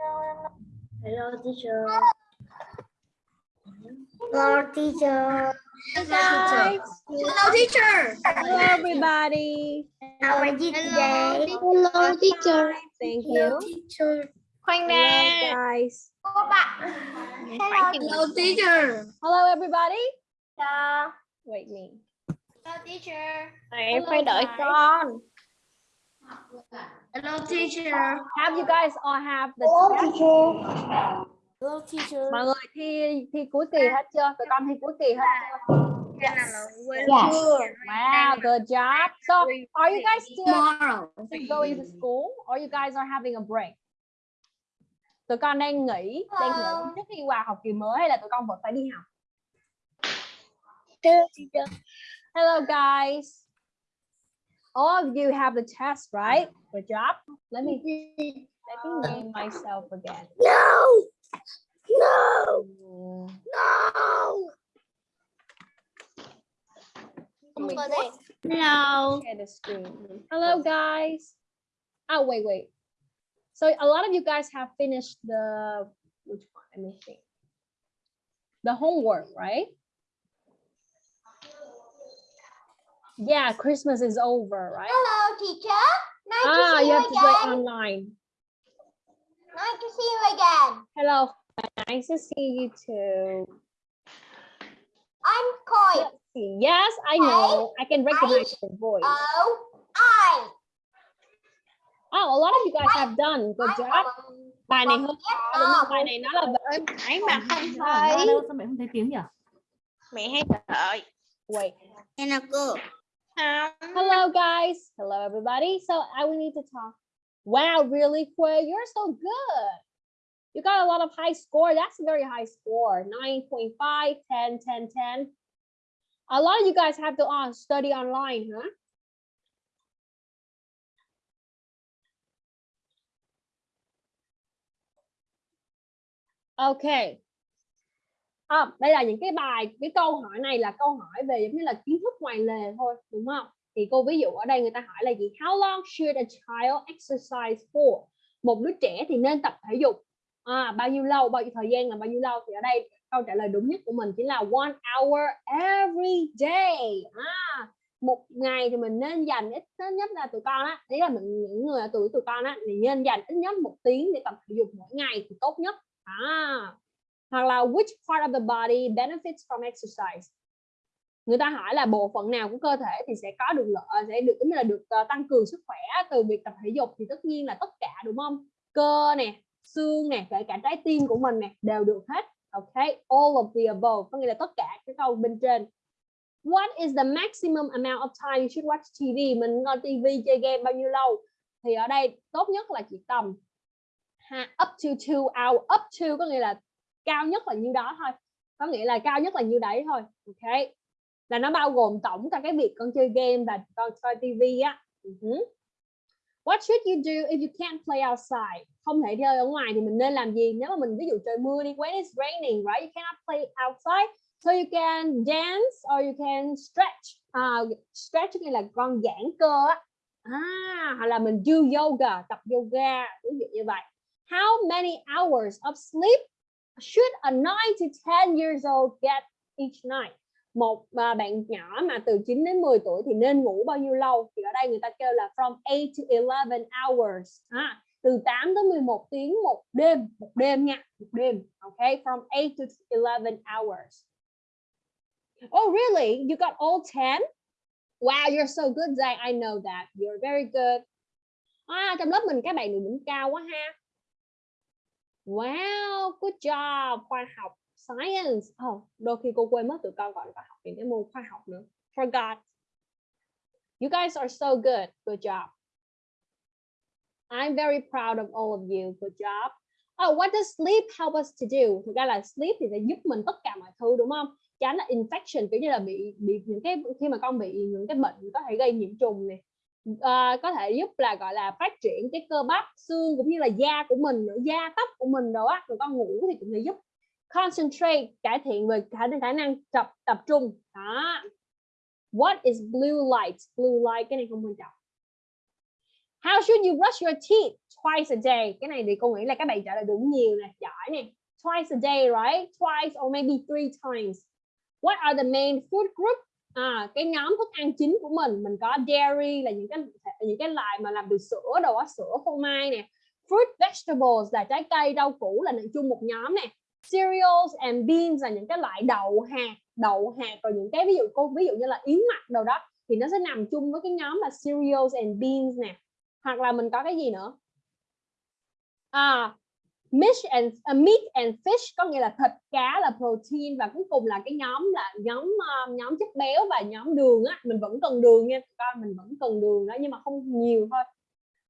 Hello teacher. Hello teacher. Hi guys. Hello teacher. Hello everybody. How are you today? Hello teacher. Thank Hello you. teacher. Khoan Hello nè. guys. Cô bạn. Hello teacher. Hello everybody. Hello. Wait me. teacher. Em Hello, phải đợi con. Hello teacher. Have you guys all have the Hello test? teacher. Hello teacher. Mọi người thi thi cuối kỳ hết chưa? Tụi con thi cuối kỳ hết chưa? Yes. Wow, good job. So, are you guys still Tomorrow. going to school or you guys are having a break? Tụi con đang nghỉ, đang nghỉ trước khi vào học kỳ mới hay là tụi con vẫn phải đi học? Hello teacher. Hello guys. All of you have the test, right? Good job. Let me let me name myself again. No. No. No. Let Hello. share the screen. Hello guys. Oh wait, wait. So a lot of you guys have finished the which one? Let me think. The homework, right? Yeah, Christmas is over, right? Hello teacher. Nice Ah, to see you you have to play online. Nice to see you again. Hello. Nice to see you too. I'm Koi. Yes, I know. I can recognize your voice. O I. Oh, a lot of you guys have done. Good job. Bài này hơi khó đúng không? Bài này nó là Em thấy mà không thấy. sao mẹ không thấy tiếng nhỉ? Mẹ hay đợi. wait. And a girl. Hello guys. Hello everybody. So I will need to talk. Wow, really quick. You're so good. You got a lot of high score. That's a very high score. 9.5, 10, 10, 10. A lot of you guys have to uh, study online, huh? Okay. À, đây là những cái bài, cái câu hỏi này là câu hỏi về giống như là kiến thức ngoài lề thôi, đúng không? Thì cô ví dụ ở đây người ta hỏi là gì? How long should a child exercise for? Một đứa trẻ thì nên tập thể dục à, bao nhiêu lâu, bao nhiêu thời gian là bao nhiêu lâu? Thì ở đây câu trả lời đúng nhất của mình chính là one hour every day. À, một ngày thì mình nên dành ít nhất là tụi con á, đấy là mình những người ở tuổi tụi con á thì nên dành ít nhất một tiếng để tập thể dục mỗi ngày thì tốt nhất. À, hoặc là which part of the body benefits from exercise. Người ta hỏi là bộ phận nào của cơ thể thì sẽ có được lợi sẽ được tính là được ờ, tăng cường sức khỏe từ việc tập thể dục thì tất nhiên là tất cả đúng không? Cơ nè xương nè kể cả trái tim của mình nè đều được hết. Ok all of the above có nghĩa là tất cả cái câu bên trên. What is the maximum amount of time you should watch TV mình coi TV chơi game bao nhiêu lâu? Thì ở đây tốt nhất là chỉ tầm ha, up to two hour up to có nghĩa là cao nhất là nhiêu đó thôi có nghĩa là cao nhất là nhiêu đấy thôi ok là nó bao gồm tổng cả cái việc con chơi game và con coi tivi á ừ uh -huh. What should you do if you can't play outside? Không thể chơi ở ngoài thì mình nên làm gì? Nếu mà mình ví dụ trời mưa đi, when it's raining, right? You cannot play outside, so you can dance or you can stretch. uh, stretch nghĩa là con giãn cơ á. À, hoặc là mình do yoga, tập yoga, ví dụ như vậy. How many hours of sleep should a 9 to 10 years old get each night? Một uh, bạn nhỏ mà từ 9 đến 10 tuổi thì nên ngủ bao nhiêu lâu? Thì ở đây người ta kêu là from 8 to 11 hours. À, từ 8 tới 11 tiếng một đêm, một đêm nha, một đêm. Okay, from 8 to 11 hours. Oh, really? You got all 10? Wow, you're so good, Zach. I know that. You're very good. À, trong lớp mình các bạn được đỉnh cao quá ha. Wow, good job. Khoa học, science. Oh, đôi khi cô quên mất tụi con gọi là khoa học những cái môn khoa học nữa. Forgot. You guys are so good. Good job. I'm very proud of all of you. Good job. Oh, what does sleep help us to do? Thực ra là sleep thì sẽ giúp mình tất cả mọi thứ đúng không? Tránh là infection kiểu như là bị bị những cái khi mà con bị những cái bệnh có thể gây nhiễm trùng này Ờ, có thể giúp là gọi là phát triển cái cơ bắp xương cũng như là da của mình nữa da tóc của mình đồ á rồi con ngủ thì cũng sẽ giúp concentrate cải thiện về khả khả năng tập tập trung đó what is blue light blue light cái này không quan trọng How should you brush your teeth? Twice a day. Cái này thì cô nghĩ là các bạn trả lời đúng nhiều nè, giỏi nè. Twice a day, right? Twice or maybe three times. What are the main food group? À, cái nhóm thức ăn chính của mình, mình có dairy là những cái những cái loại mà làm từ sữa, đồ á, sữa, phô mai nè. Fruit vegetables là trái cây, rau củ là chung một nhóm nè. Cereals and beans là những cái loại đậu hạt, đậu hạt rồi những cái ví dụ cô ví dụ như là yến mạch đồ đó thì nó sẽ nằm chung với cái nhóm là cereals and beans nè hoặc là mình có cái gì nữa à meat and uh, meat and fish có nghĩa là thịt cá là protein và cuối cùng là cái nhóm là nhóm uh, nhóm chất béo và nhóm đường á. Mình vẫn cần đường nha con mình vẫn cần đường đó nhưng mà không nhiều thôi.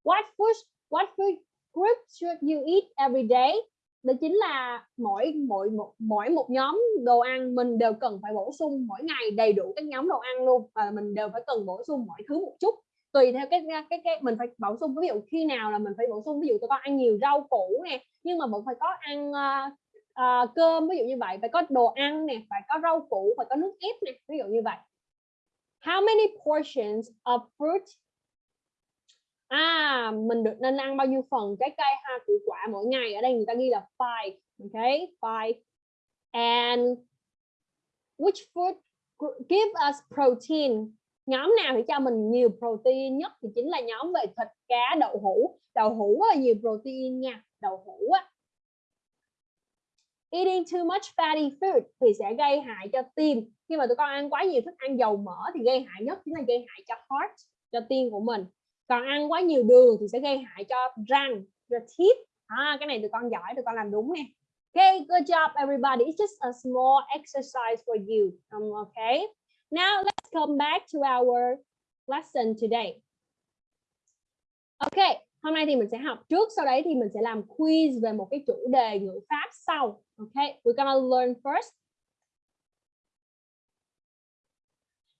What food what food group should you eat every day? Đó chính là mỗi mỗi một mỗi một nhóm đồ ăn mình đều cần phải bổ sung mỗi ngày đầy đủ các nhóm đồ ăn luôn. Và mình đều phải cần bổ sung mọi thứ một chút tùy theo cái cái cái mình phải bổ sung ví dụ khi nào là mình phải bổ sung ví dụ tụi con ăn nhiều rau củ nè nhưng mà vẫn phải có ăn uh, uh, cơm ví dụ như vậy phải có đồ ăn nè phải có rau củ phải có nước ép nè ví dụ như vậy. How many portions of fruit? À mình được nên ăn bao nhiêu phần trái cây ha? Củ quả mỗi ngày ở đây người ta ghi là five okay five. And which food give us protein? Nhóm nào thì cho mình nhiều protein nhất thì chính là nhóm về thịt cá đậu hũ. Đậu hũ là nhiều protein nha. Đậu hũ á. Eating too much fatty food thì sẽ gây hại cho tim. Khi mà tụi con ăn quá nhiều thức ăn dầu mỡ thì gây hại nhất chính là gây hại cho heart cho tim của mình. Còn ăn quá nhiều đường thì sẽ gây hại cho răng cho teeth. À, cái này tụi con giỏi tụi con làm đúng nè. Okay, good job everybody. It's just a small exercise for you. Um, okay. Now let's come back to our lesson today. Ok, hôm nay thì mình sẽ học trước, sau đấy thì mình sẽ làm quiz về một cái chủ đề ngữ pháp sau. Ok, we're gonna learn first.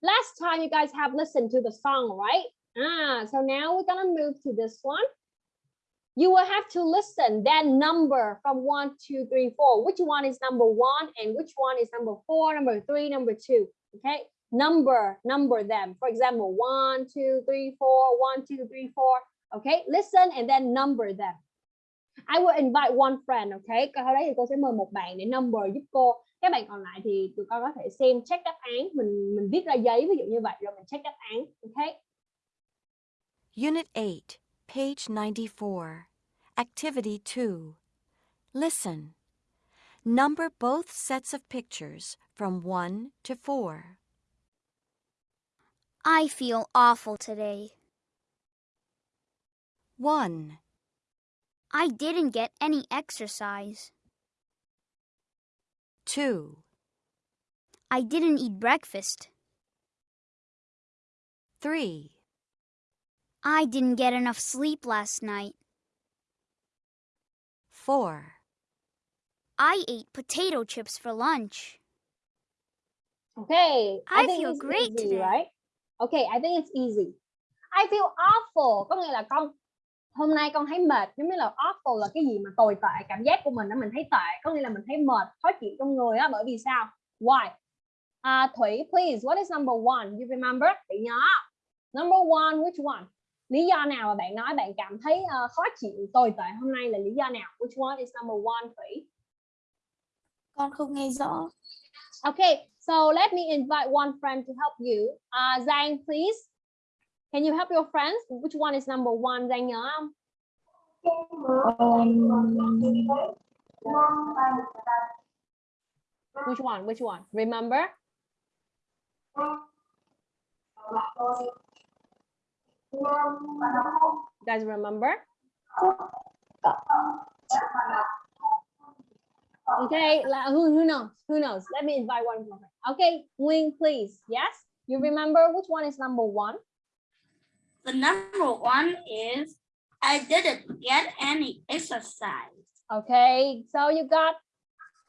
Last time you guys have listened to the song, right? Ah, so now we're gonna move to this one. You will have to listen that number from one, two, three, four. Which one is number one and which one is number four, number three, number two. Okay, number number them for example one two three four one two three four okay listen and then number them I will invite one friend okay sau đấy thì cô sẽ mời một bạn để number giúp cô các bạn còn lại thì tụi con có thể xem check đáp án mình mình viết ra giấy ví dụ như vậy rồi mình check đáp án okay Unit 8, page 94. Activity 2. Listen. Number both sets of pictures from 1 to 4. I feel awful today. 1, I didn't get any exercise. 2, I didn't eat breakfast. 3, I didn't get enough sleep last night. 4, I ate potato chips for lunch. Okay, I think feel great easy, today. right? Okay, I think it's easy. I feel awful, có nghĩa là con hôm nay con thấy mệt, giống như là awful là cái gì mà tồi tệ, cảm giác của mình đó mình thấy tệ, có nghĩa là mình thấy mệt, khó chịu trong người á, bởi vì sao? Why? À, Thủy, please, what is number one? You remember? Thủy nhớ. Number one, which one? Lý do nào mà bạn nói bạn cảm thấy ờ, khó chịu, tồi tệ hôm nay là lý do nào? Which one is number one, Thủy? Con không nghe rõ. Okay, so let me invite one friend to help you. Uh, Zhang, please. Can you help your friends? Which one is number one? Zhang không? Which one? Which one? Remember? Guys remember? Okay, who, who knows? Who knows? Let me invite one more. Okay, Wing, please. Yes? You remember which one is number one? The number one is I didn't get any exercise. Okay, so you got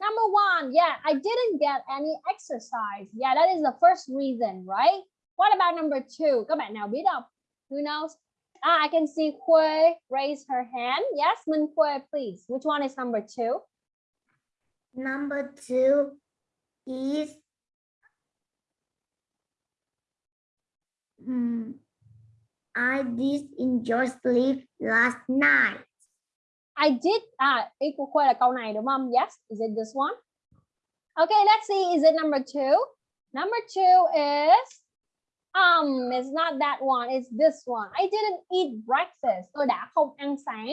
number one. Yeah, I didn't get any exercise. Yeah, that is the first reason, right? What about number two? Các bạn nào biết không? Who knows? Ah, I can see Kue raise her hand. Yes, Min Kue, please. Which one is number two? Number two is Hmm. I did enjoy sleep last night. I did à ý của Khuê là câu này đúng không? Yes, is it this one? Okay, let's see. Is it number two? Number two is um, it's not that one. It's this one. I didn't eat breakfast. Tôi đã không ăn sáng.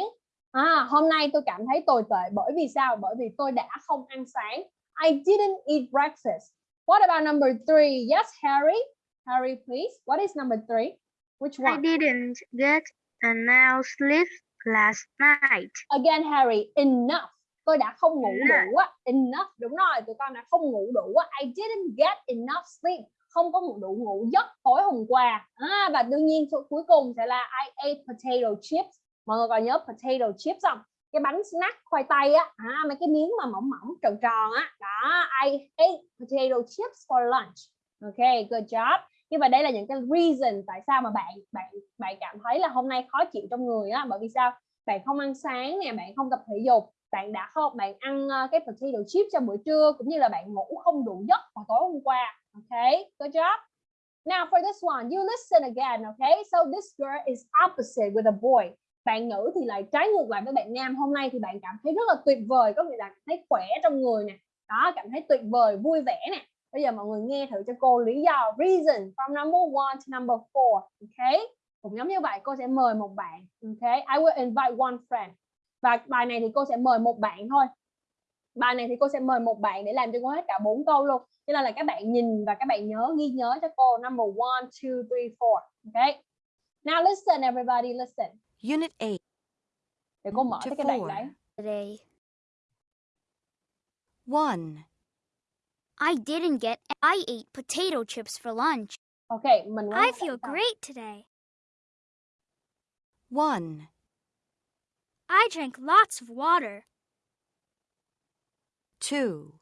À, hôm nay tôi cảm thấy tồi tệ bởi vì sao? Bởi vì tôi đã không ăn sáng. I didn't eat breakfast. What about number three? Yes, Harry. Harry, please. What is number three? Which one? didn't get enough sleep last night. Again, Harry. Enough. Tôi đã không ngủ đủ á. Enough. Đúng rồi, tụi con đã không ngủ đủ á. I didn't get enough sleep. Không có ngủ đủ ngủ giấc tối hôm qua. À, và đương nhiên cuối cùng sẽ là I ate potato chips. Mọi người còn nhớ potato chips không? Cái bánh snack khoai tây á, à, mấy cái miếng mà mỏng mỏng tròn tròn á. Đó, I ate potato chips for lunch. Ok, good job. như vậy đây là những cái reason tại sao mà bạn bạn bạn cảm thấy là hôm nay khó chịu trong người á bởi vì sao bạn không ăn sáng nè bạn không tập thể dục bạn đã không bạn ăn ờ, cái potato chip cho bữa trưa cũng như là bạn ngủ không đủ giấc vào tối hôm qua okay good job now for this one you listen again okay so this girl is opposite with a boy bạn nữ thì lại trái ngược lại với bạn nam. Hôm nay thì bạn cảm thấy rất là tuyệt vời, có nghĩa là thấy khỏe trong người nè. Đó, cảm thấy tuyệt vời, vui vẻ nè. Bây giờ mọi người nghe thử cho cô lý do, reason from number one to number four okay cũng giống như vậy, cô sẽ mời một bạn okay I will invite one friend. Và bài này thì cô sẽ mời một bạn thôi. Bài này thì cô sẽ mời một bạn để làm cho cô hết cả bốn câu luôn. Cho nên là các bạn nhìn và các bạn nhớ, ghi nhớ cho cô, number one, two, three, four okay now listen, everybody, listen. Unit 8. để cô mở To cái đoạn four. đấy Today. 1. I didn't get I ate potato chips for lunch. ok mình I feel bạn sau. great today. 1. I drank lots of water. 2.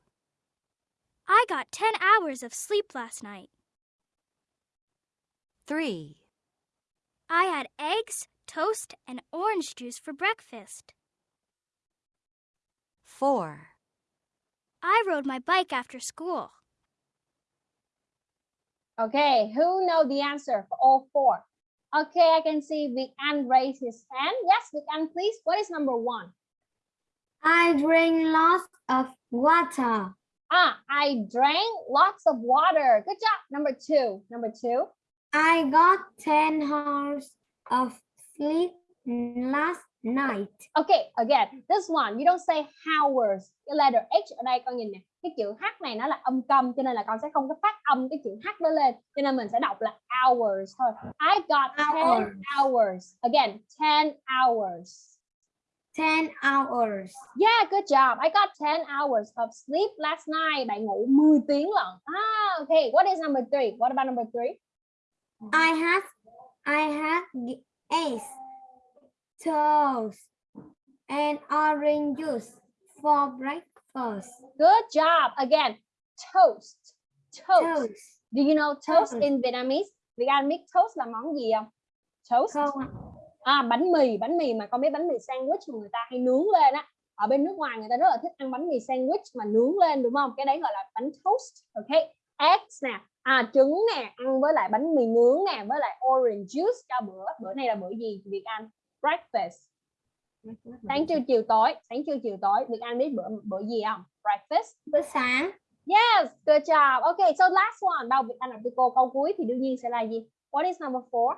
I got 10 hours of sleep last night. 3. I had eggs, toast, and orange juice for breakfast. 4. I rode my bike after school. Okay, who know the answer for all four? Okay, I can see Vic An raise his hand. Yes, Vic An, please. What is number one? I drink lots of water. Ah, I drank lots of water. Good job. Number two. Number two. I got 10 hours of sleep last night. Okay, again, this one, you don't say hours. Cái letter H ở đây con nhìn nè. Cái chữ H này nó là âm câm cho nên là con sẽ không có phát âm cái chữ H đó lên. Cho nên mình sẽ đọc là hours thôi. I got 10 Hours. hours. Again, 10 hours. 10 hours. Yeah, good job. I got 10 hours of sleep last night. Bạn ngủ 10 tiếng lận. Ah, okay. What is number three? What about number three? I had I had the eggs, toast, and orange juice for breakfast. Good job. Again, toast. Toast. Toast. Do you know toast Toast. in Vietnamese? Việt Anh biết toast là món gì không? Toast. Không. À, bánh mì, bánh mì mà con biết bánh mì sandwich mà người ta hay nướng lên á. Ở bên nước ngoài người ta rất là thích ăn bánh mì sandwich mà nướng lên đúng không? Cái đấy gọi là bánh toast. Ok. Eggs nè, à trứng nè, ăn với lại bánh mì nướng nè, với lại orange juice cho bữa. Bữa này là bữa gì Việt Anh? Breakfast. Sáng trưa chiều tối, sáng trưa chiều tối. Việt Anh biết bữa bữa gì không? Breakfast. Bữa sáng. Yes, good job. Okay, so last one. Việt Anh đọc cho cô câu cuối thì đương nhiên sẽ là gì? What is number four?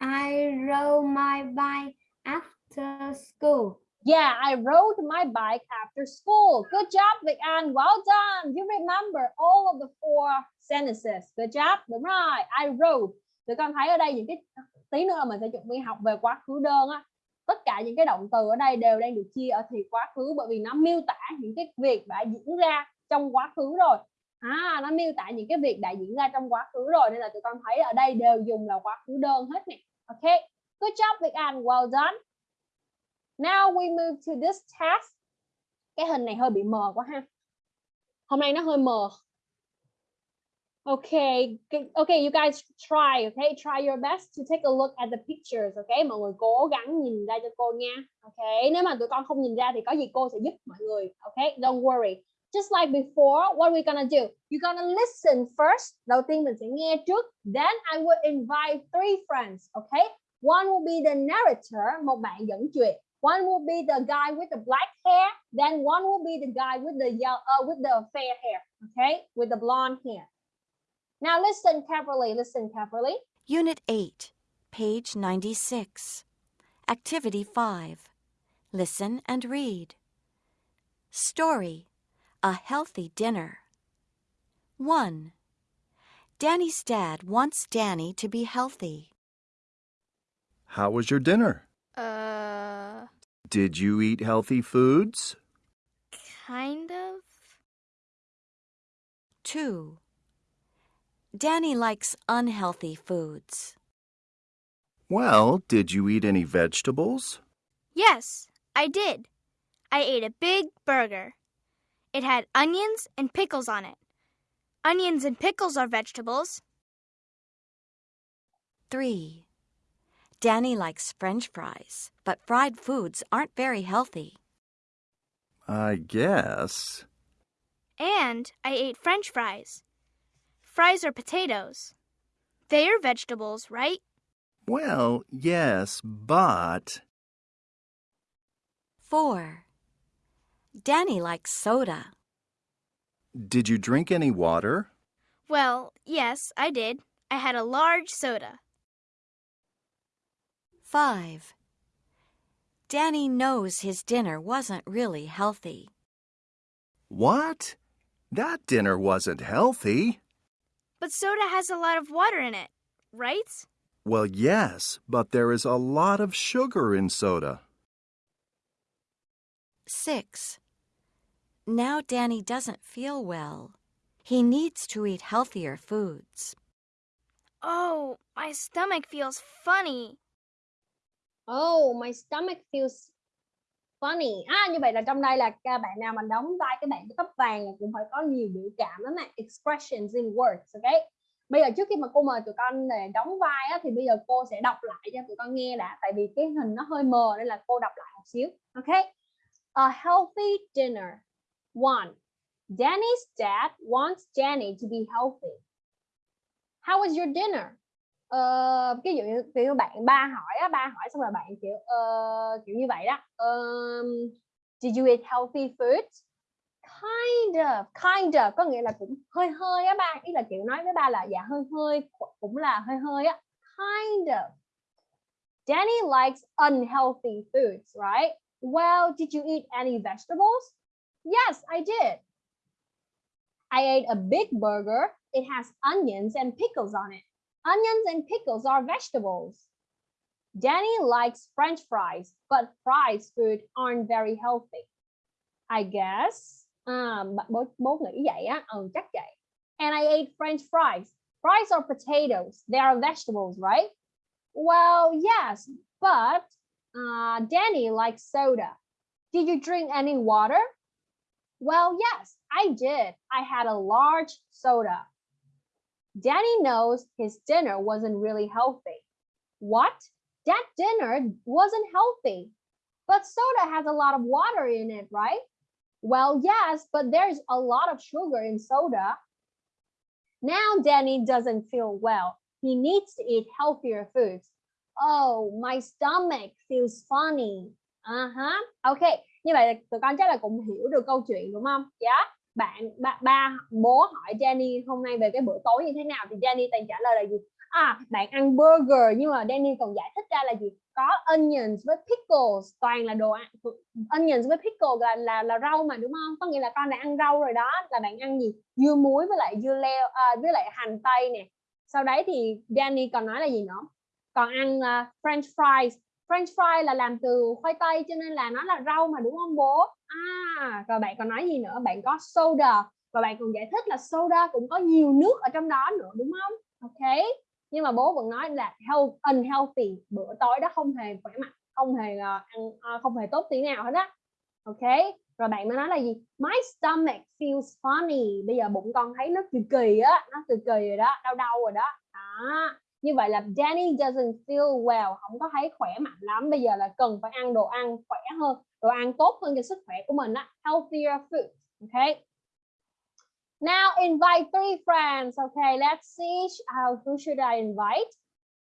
I rode my bike after school. Yeah, I rode my bike after school. Good job, Vic An. Well done. You remember all of the four sentences. Good job. Đúng rồi. I rode. Tụi con thấy ở đây những cái tí nữa là mình sẽ chuẩn bị học về quá khứ đơn á. Tất cả những cái động từ ở đây đều đang được chia ở thì quá khứ bởi vì nó miêu tả những cái việc đã diễn ra trong quá khứ rồi. À, nó miêu tả những cái việc đã diễn ra trong quá khứ rồi nên là tụi con thấy ở đây đều dùng là quá khứ đơn hết nè. Ok. Good job, Vic An. Well done. Now we move to this task. Cái hình này hơi bị mờ quá ha. Hôm nay nó hơi mờ. Okay, okay, you guys try, okay? Try your best to take a look at the pictures, okay? Mọi người cố gắng nhìn ra cho cô nha. Okay, nếu mà tụi con không nhìn ra thì có gì cô sẽ giúp mọi người. Okay, don't worry. just like before, what we gonna do? You're gonna listen first. Đầu tiên mình sẽ nghe trước. Then I will invite three friends, okay? One will be the narrator, một bạn dẫn chuyện. One will be the guy with the black hair. Then one will be the guy with the yellow, uh, with the fair hair, okay? With the blonde hair. Now listen carefully, listen carefully. Unit 8, page 96. Activity 5. Listen and read. Story A Healthy Dinner. 1. Danny's dad wants Danny to be healthy. How was your dinner? Uh, Did you eat healthy foods? kind of. 2. Danny likes unhealthy foods. Well, did you eat any vegetables? Yes, I did. I ate a big burger. It had onions and pickles on it. Onions and pickles are vegetables. 3. Danny likes french fries, but fried foods aren't very healthy. I guess. And I ate french fries. Fries are potatoes. They are vegetables, right? Well, yes, but. 4. Danny likes soda. Did you drink any water? Well, yes, I did. I had a large soda. 5. Danny knows his dinner wasn't really healthy. What? That dinner wasn't healthy. But soda has a lot of water in it, right? Well, yes, but there is a lot of sugar in soda. 6. Now Danny doesn't feel well. He needs to eat healthier foods. Oh, my stomach feels funny. Oh, my stomach feels funny. À, như vậy là trong đây là các bạn nào mà đóng vai cái bạn tóc vàng cũng phải có nhiều biểu cảm lắm nè. Expressions in words, ok? Bây giờ trước khi mà cô mời tụi con để đóng vai á, thì bây giờ cô sẽ đọc lại cho tụi con nghe đã. Tại vì cái hình nó hơi mờ nên là cô đọc lại một xíu. Ok? A healthy dinner. One. Danny's dad wants Danny to be healthy. How was your dinner? Ờ, uh, ví dụ như kiểu bạn ba hỏi á, ba hỏi xong rồi bạn kiểu uh, kiểu như vậy đó. Um, did you eat healthy food? Kind of, kind of có nghĩa là cũng hơi hơi á ba, ý là kiểu nói với ba là dạ hơi hơi cũng là hơi hơi á. Kind of. Danny likes unhealthy foods, right? Well, did you eat any vegetables? Yes, I did. I ate a big burger. It has onions and pickles on it. Onions and pickles are vegetables. Danny likes french fries, but fries food aren't very healthy. I guess. À, bố, bố vậy. And I ate french fries. Fries are potatoes. They are vegetables, right? Well, yes, but uh, Danny likes soda. Did you drink any water? Well, yes, I did. I had a large soda. Danny knows his dinner wasn't really healthy. What? That dinner wasn't healthy. But soda has a lot of water in it, right? Well, yes, but there's a lot of sugar in soda. Now Danny doesn't feel well. He needs to eat healthier foods. Oh, my stomach feels funny. Uh-huh. Okay, như vậy tụi con chắc là cũng hiểu được câu chuyện đúng không? Dạ. Yeah. Bạn ba, ba bố hỏi Danny hôm nay về cái bữa tối như thế nào thì Danny toàn trả lời là gì? À, bạn ăn burger nhưng mà Danny còn giải thích ra là gì? Có onions với pickles, toàn là đồ ăn ừ, onions với pickles là là là rau mà đúng không? Có nghĩa là con đã ăn rau rồi đó, là bạn ăn gì? Dưa muối với lại dưa leo à, với lại hành tây nè. Sau đấy thì Danny còn nói là gì nữa? Còn ăn uh, french fries French fries là làm từ khoai tây cho nên là nó là rau mà đúng không bố? À, rồi bạn còn nói gì nữa? Bạn có soda và bạn còn giải thích là soda cũng có nhiều nước ở trong đó nữa đúng không? Ok. Nhưng mà bố vẫn nói là health unhealthy, bữa tối đó không hề khỏe mạnh, không hề uh, ăn uh, không hề tốt tí nào hết á. Ok. Rồi bạn mới nói là gì? My stomach feels funny. Bây giờ bụng con thấy nó kỳ kỳ á, nó kỳ kỳ rồi đó, đau đau rồi đó. Đó như vậy là Danny doesn't feel well không có thấy khỏe mạnh lắm bây giờ là cần phải ăn đồ ăn khỏe hơn đồ ăn tốt hơn cho sức khỏe của mình á healthier food okay. Now invite three friends. Okay, let's see how who should I invite?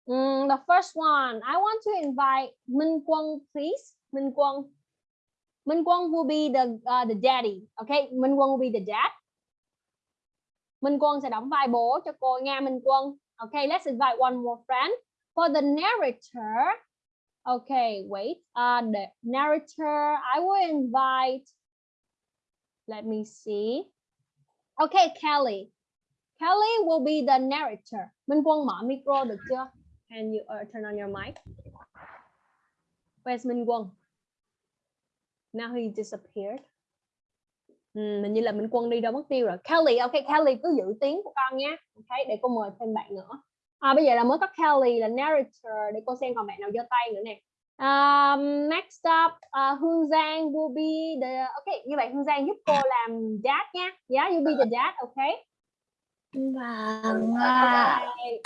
Mm, the first one, I want to invite Minh Quân, please. Minh Quân. Minh Quân will be the uh, the daddy. Okay, Minh Quân will be the dad. Minh Quân sẽ đóng vai bố cho cô nha Minh Quân. Okay, let's invite one more friend. For the narrator, okay, wait. Uh, the narrator, I will invite. Let me see. Okay, Kelly. Kelly will be the narrator. Minh Quân mở micro được chưa? Can you uh, turn on your mic? Where's Minh Quân? Now he disappeared. Ừ, mình như là Minh Quân đi đâu mất tiêu rồi. Kelly, ok Kelly cứ giữ tiếng của con nhé. Ok, để cô mời thêm bạn nữa. À, bây giờ là mới có Kelly là narrator để cô xem còn bạn nào giơ tay nữa nè. Um, next up, uh, Hương Giang will be the okay như vậy Hương Giang giúp cô làm dad nha. Yeah, you be the dad, okay? Vâng. Okay.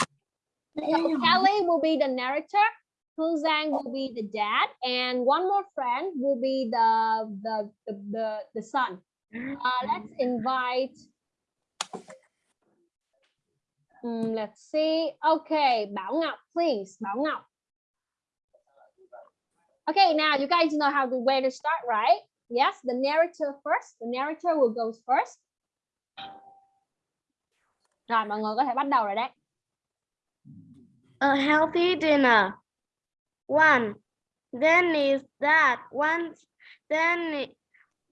So Kelly will be the narrator. Hương Giang will be the dad, and one more friend will be the the the the, the son. Uh, let's invite. Um, let's see. Okay, Bảo Ngọc, please. Bảo Ngọc. Okay, now you guys know how to where to start, right? Yes, the narrator first. The narrator will go first. Rồi, mọi người có thể bắt đầu rồi đấy. A healthy dinner. One. Then is that once then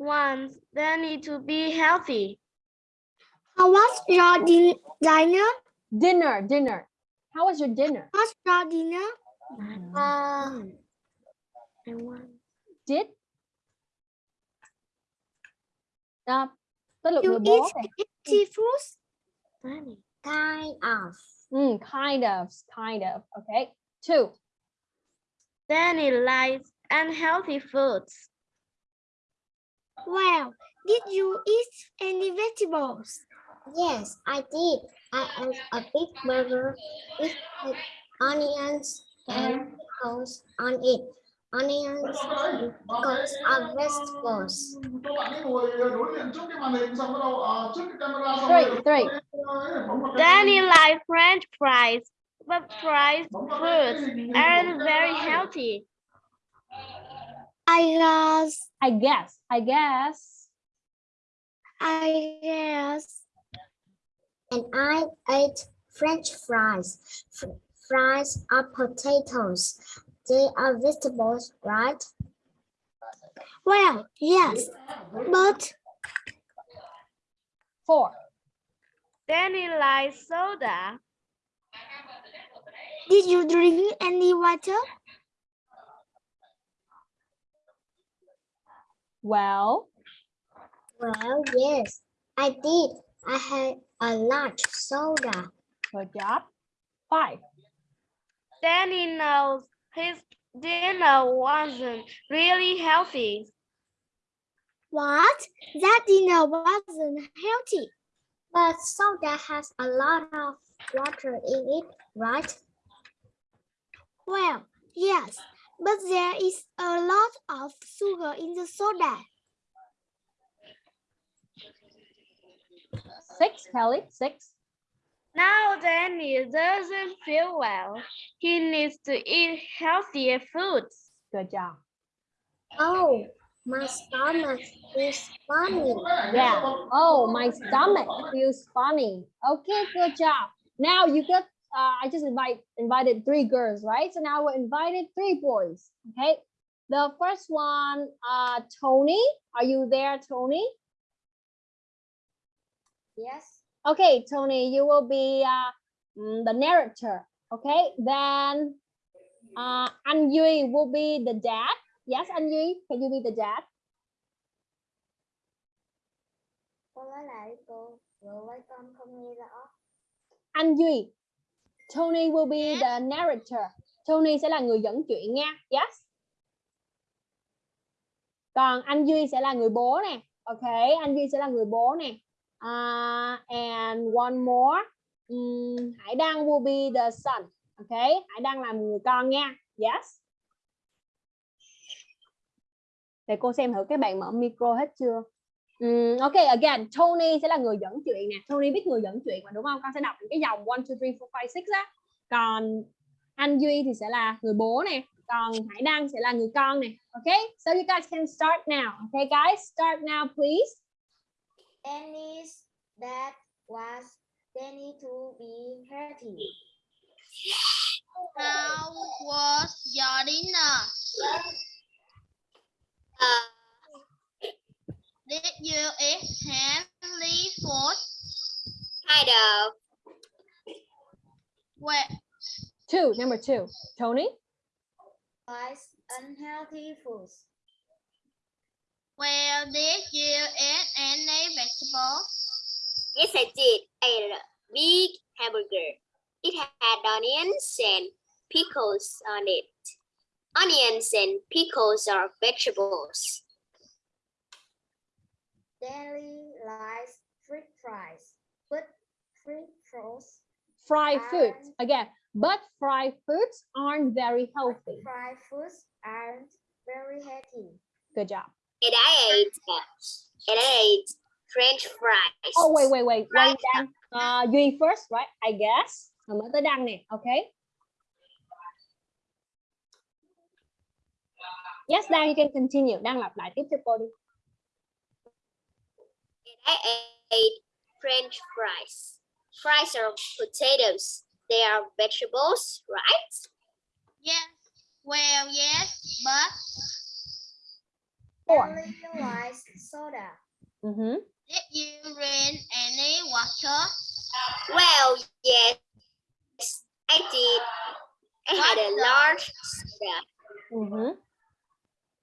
it- once then need to be healthy. How was your din- dinner? Dinner, dinner. How was your dinner? What's your dinner? Uh, I want Did? À, tới lượt you eat rồi. seafood? money. Kind of. Mm, kind of, kind of. Okay. Two. Then it likes unhealthy foods. Well, did you eat any vegetables? Yes, I did. I ate a big burger with like, onions and pickles on it. Onions and pickles are vegetables. các bạn ấy ngồi đối diện trước cái màn hình xong bắt đầu à, trước cái camera xong Three, rồi three. bấm vào cái- Then it likes French fries. But fries bấm vào cái foods hình- hình aren't của very camera ấy. healthy. I guess, I guess. I guess. I guess. And I ate French fries. F- fries are potatoes. They are vegetables, right? Well, yes, but Four. Then it likes soda. did you drink any water? Well, Well, yes, I did. I had a large soda. good job. Five. Danny knows his dinner wasn't really healthy. What? That dinner wasn't healthy. But soda has a lot of water in it, right? Well, yes, but there is a lot of sugar in the soda. Six, Kelly. Six. Now Danny he doesn't feel well. He needs to eat healthier foods. Good job. Oh, my stomach is funny. Yeah. Oh, my stomach feels funny. Okay, good job. Now you got. Uh, I just invite invited three girls, right? So now we're invited three boys. Okay. The first one, uh, Tony. Are you there, Tony? Yes. Okay, Tony, you will be uh, mm, the narrator. Okay, then uh, Anh Duy will be the dad. Yes, Anh Duy, can you be the dad? Cô nói lại cô, vừa với con không nghe rõ. Anh Duy. Tony will be the narrator. Tony sẽ là người dẫn chuyện nha. Yes. Còn anh Duy sẽ là người bố nè. Ok, anh Duy sẽ là người bố nè. Uh, and one more. Um, Hải Đăng will be the son. Ok, Hải Đăng là người con nha. Yes. Để cô xem thử các bạn mở micro hết chưa? Ừm, ok again Tony sẽ là người dẫn chuyện nè. Tony biết người dẫn chuyện mà đúng không? Con sẽ đọc những cái dòng 1, 2, 3, 4, 5, 6 á. Còn anh Duy thì sẽ là người bố nè. Còn Hải Đăng sẽ là người con nè. Ok so you guys can start now. Okay guys start now please. Danny's dad was Danny to be healthy. How was your dinner? Did you eat healthy food? Kind of. Well, two number two Tony Was unhealthy foods. well, did you eat any vegetables? Yes, I did. I ate a big hamburger. It had onions and pickles on it. Onions and pickles are vegetables. Danny likes French fries, but French fries, fried foods And- again but fried foods aren't very healthy. fried foods aren't very healthy. good job. And I ate, uh, and I ate French fries. oh wait wait wait. Wait Đăng uh, Duy first right? I guess. Rồi mới tới Đăng nè okay? Yes Đăng you can continue. Đăng lặp lại. Tiếp cho cô đi I ate French fries. Fries are potatoes. They are vegetables, right? Yes. Well, yes, but four Ellie likes soda. Mhm. did you drink any water? Well, yes, I did. I had a large soda. Mhm.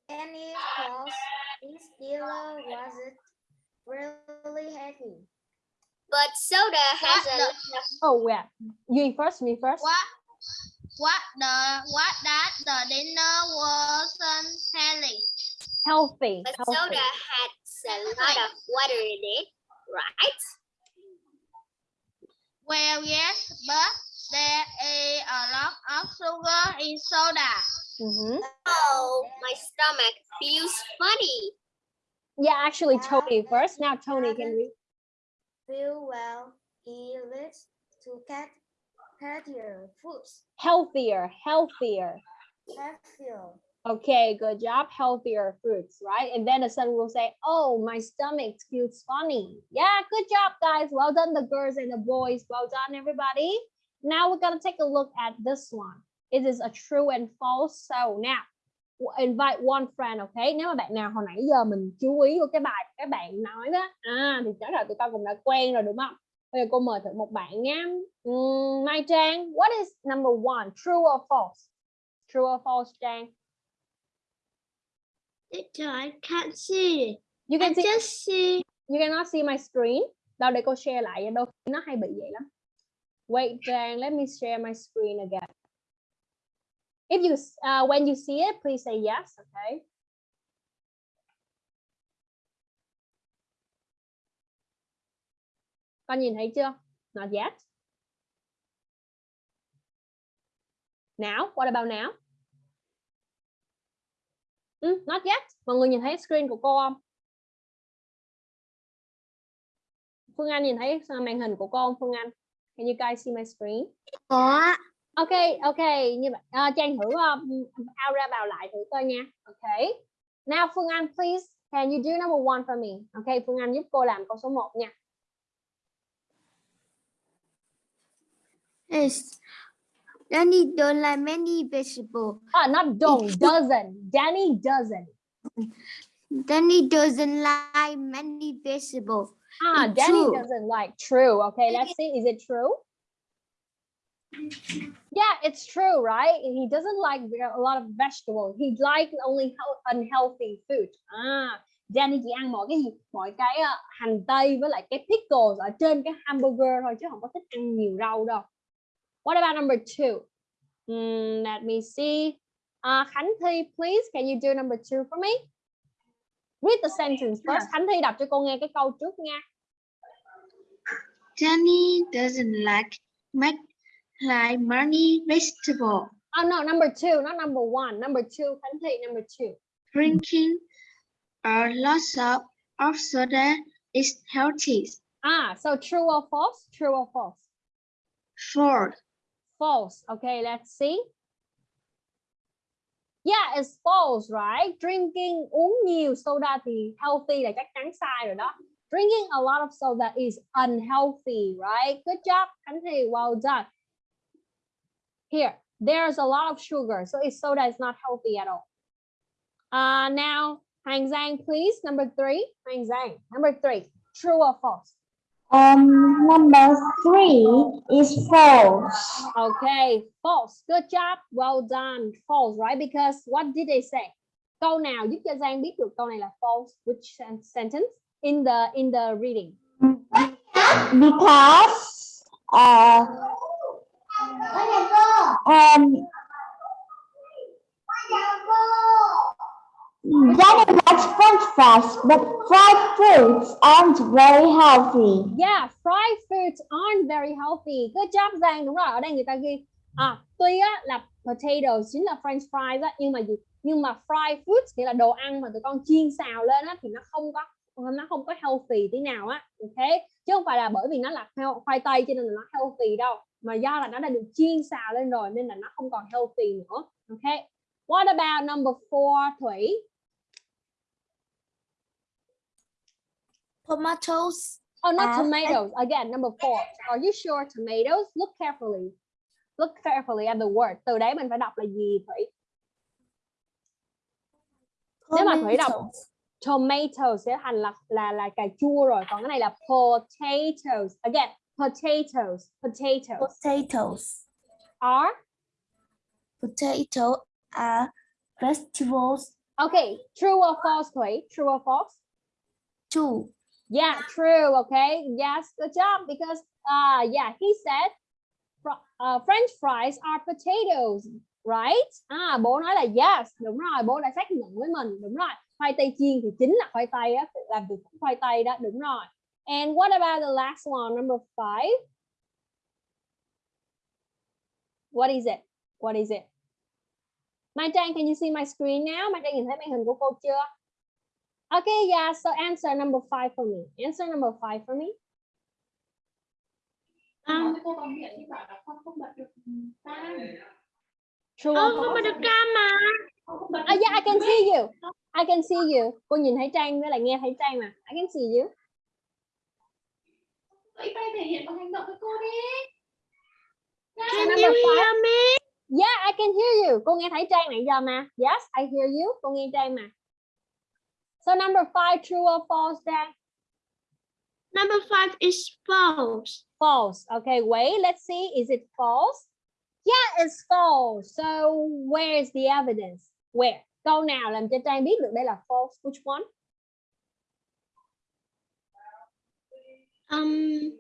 Any cause this dealer wasn't really heavy. But soda has What a the- lot of oh yeah Duy first me first What? What the? What that the dinner wasn't healthy? healthy but healthy soda had a lot of water in it, right? Well, yes, but there is a lot of sugar in soda. Mhm. Oh, my stomach feels funny. Yeah actually Tony first now Tony can read Feel well. He lives to get healthier foods. healthier healthier Healthier. Okay, good job. Healthier foods, right? And then the son will say, Oh, my stomach feels funny. Yeah, good job, guys. Well done, the girls and the boys. Well done, everybody. Now we're going to take a look at this one. It is a true and false. So now, invite one friend, okay? Nếu mà bạn nào hồi nãy giờ mình chú ý vào cái bài các bạn nói đó, à, thì chắc là tụi con cũng đã quen rồi đúng không? Bây giờ cô mời thử một bạn nha. Uhm, Mai Trang, what is number one? True or false? True or false, Trang? I can't see. You can see just see. you cannot see my screen. Đâu để cô share lại khi nó hay bị vậy lắm. Wait, Trang, let me share my screen again. If you uh, when you see it, please say yes, okay? Con nhìn thấy chưa? Not yet. Now, what about now? Ừ, not yet. Mọi người nhìn thấy screen của cô không? Phương Anh nhìn thấy à, màn hình của cô không Phương Anh? Can you guys see my screen? Có. Ok, ok, như vậy à, Trang thử um, out ra vào lại thử coi nha. Ok. Now Phương Anh, please, can you do number one for me? Ok, Phương Anh giúp cô làm câu số 1 nha. Yes. Danny don't like many vegetables. Ah, not don't, doesn't. Danny doesn't. Danny doesn't like many vegetables. Ah, It's Danny true. doesn't like true. Okay, let's see. Is it true? Yeah, it's true, right? He doesn't like a lot of vegetables. He likes only unhealthy food. À, Danny chỉ ăn mọi cái gì, mọi cái ờ, hành tây với lại cái pickles ở trên cái hamburger thôi chứ không có thích ăn nhiều rau đâu. What about number two? Hmm, let me see. Uh, Khánh Thi, please, can you do number two for me? Read the sentence first. Khánh Thi đọc cho cô nghe cái câu trước nha. Danny doesn't like make like many vegetables. Oh no, number two, not number one. Number two, Thị, number two. Drinking a lot of of soda is healthy. Ah, so true or false? True or false? Four. False. Okay, let's see. Yeah, it's false, right? Drinking uống nhiều soda thì healthy là chắc chắn sai rồi đó. Drinking a lot of soda is unhealthy, right? Good job, Khánh Thi. Well done. Here, there's a lot of sugar, so it's soda is not healthy at all. Uh, now, Hang Zhang, please. Number three. Hang Zhang. Number three. True or false? Um, number three is false. Okay, false. Good job. Well done. False, right? Because what did they say? Câu nào giúp cho Giang biết được câu này là false? Which sentence in the in the reading? Because uh, um, Danny likes French fries, but fried foods aren't very healthy. Yeah, fried foods aren't very healthy. Good job Giang. Đúng rồi. Ở đây người ta ghi à tuy á là potatoes chính là French fries á nhưng mà gì? Nhưng mà fried foods nghĩa là đồ ăn mà tụi con chiên xào lên á thì nó không có nó không có healthy tí nào á. Ok. Chứ không phải là bởi vì nó là khoai tây cho nên là nó healthy đâu. Mà do là nó đã được chiên xào lên rồi nên là nó không còn healthy nữa. Ok. What about number four, Thủy? Tomatoes. Oh, not Uh, tomatoes. Again, number four. Are you sure tomatoes? Look carefully. Look carefully at the word. Từ đấy mình phải đọc là gì Thủy? Nếu mà Thủy đọc Tomatoes. tomato sẽ thành là là là cà chua rồi. Còn cái này là potatoes. Again, potatoes. Potatoes Potatoes. are Potato are vegetables. okay. True or false, Thủy? True or false? Two. Yeah, true. Okay. Yes, good job. Because uh yeah, he said uh, French fries are potatoes, right? À, bố nói là yes, đúng rồi. Bố đã xác nhận với mình, đúng rồi. Khoai tây chiên thì chính là khoai tây á, làm từ khoai tây đó, đúng rồi. And what about the last one, number five? What is it? What is it? Mai Trang, can you see my screen now? Mai Trang nhìn thấy màn hình của cô chưa? Okay, yeah, so answer number five for me. Answer number five for me. Um, True or không có false? được cam mà. Ah, yeah, I can see you. I can see you. Cô nhìn thấy Trang với lại nghe thấy Trang mà. I can see you. Vậy tay thể hiện bằng hành động với cô đi. So number five. Yeah, I can hear you. Cô nghe thấy Trang nãy giờ mà. Yes, I hear you. Cô nghe Trang mà. So number five, true or false, Trang? Number five is false. False. Okay, wait, let's see. Is it false? Yeah, it's false. So where is the evidence? Where? Câu nào làm cho Trang biết được đây là false? Which one? Um,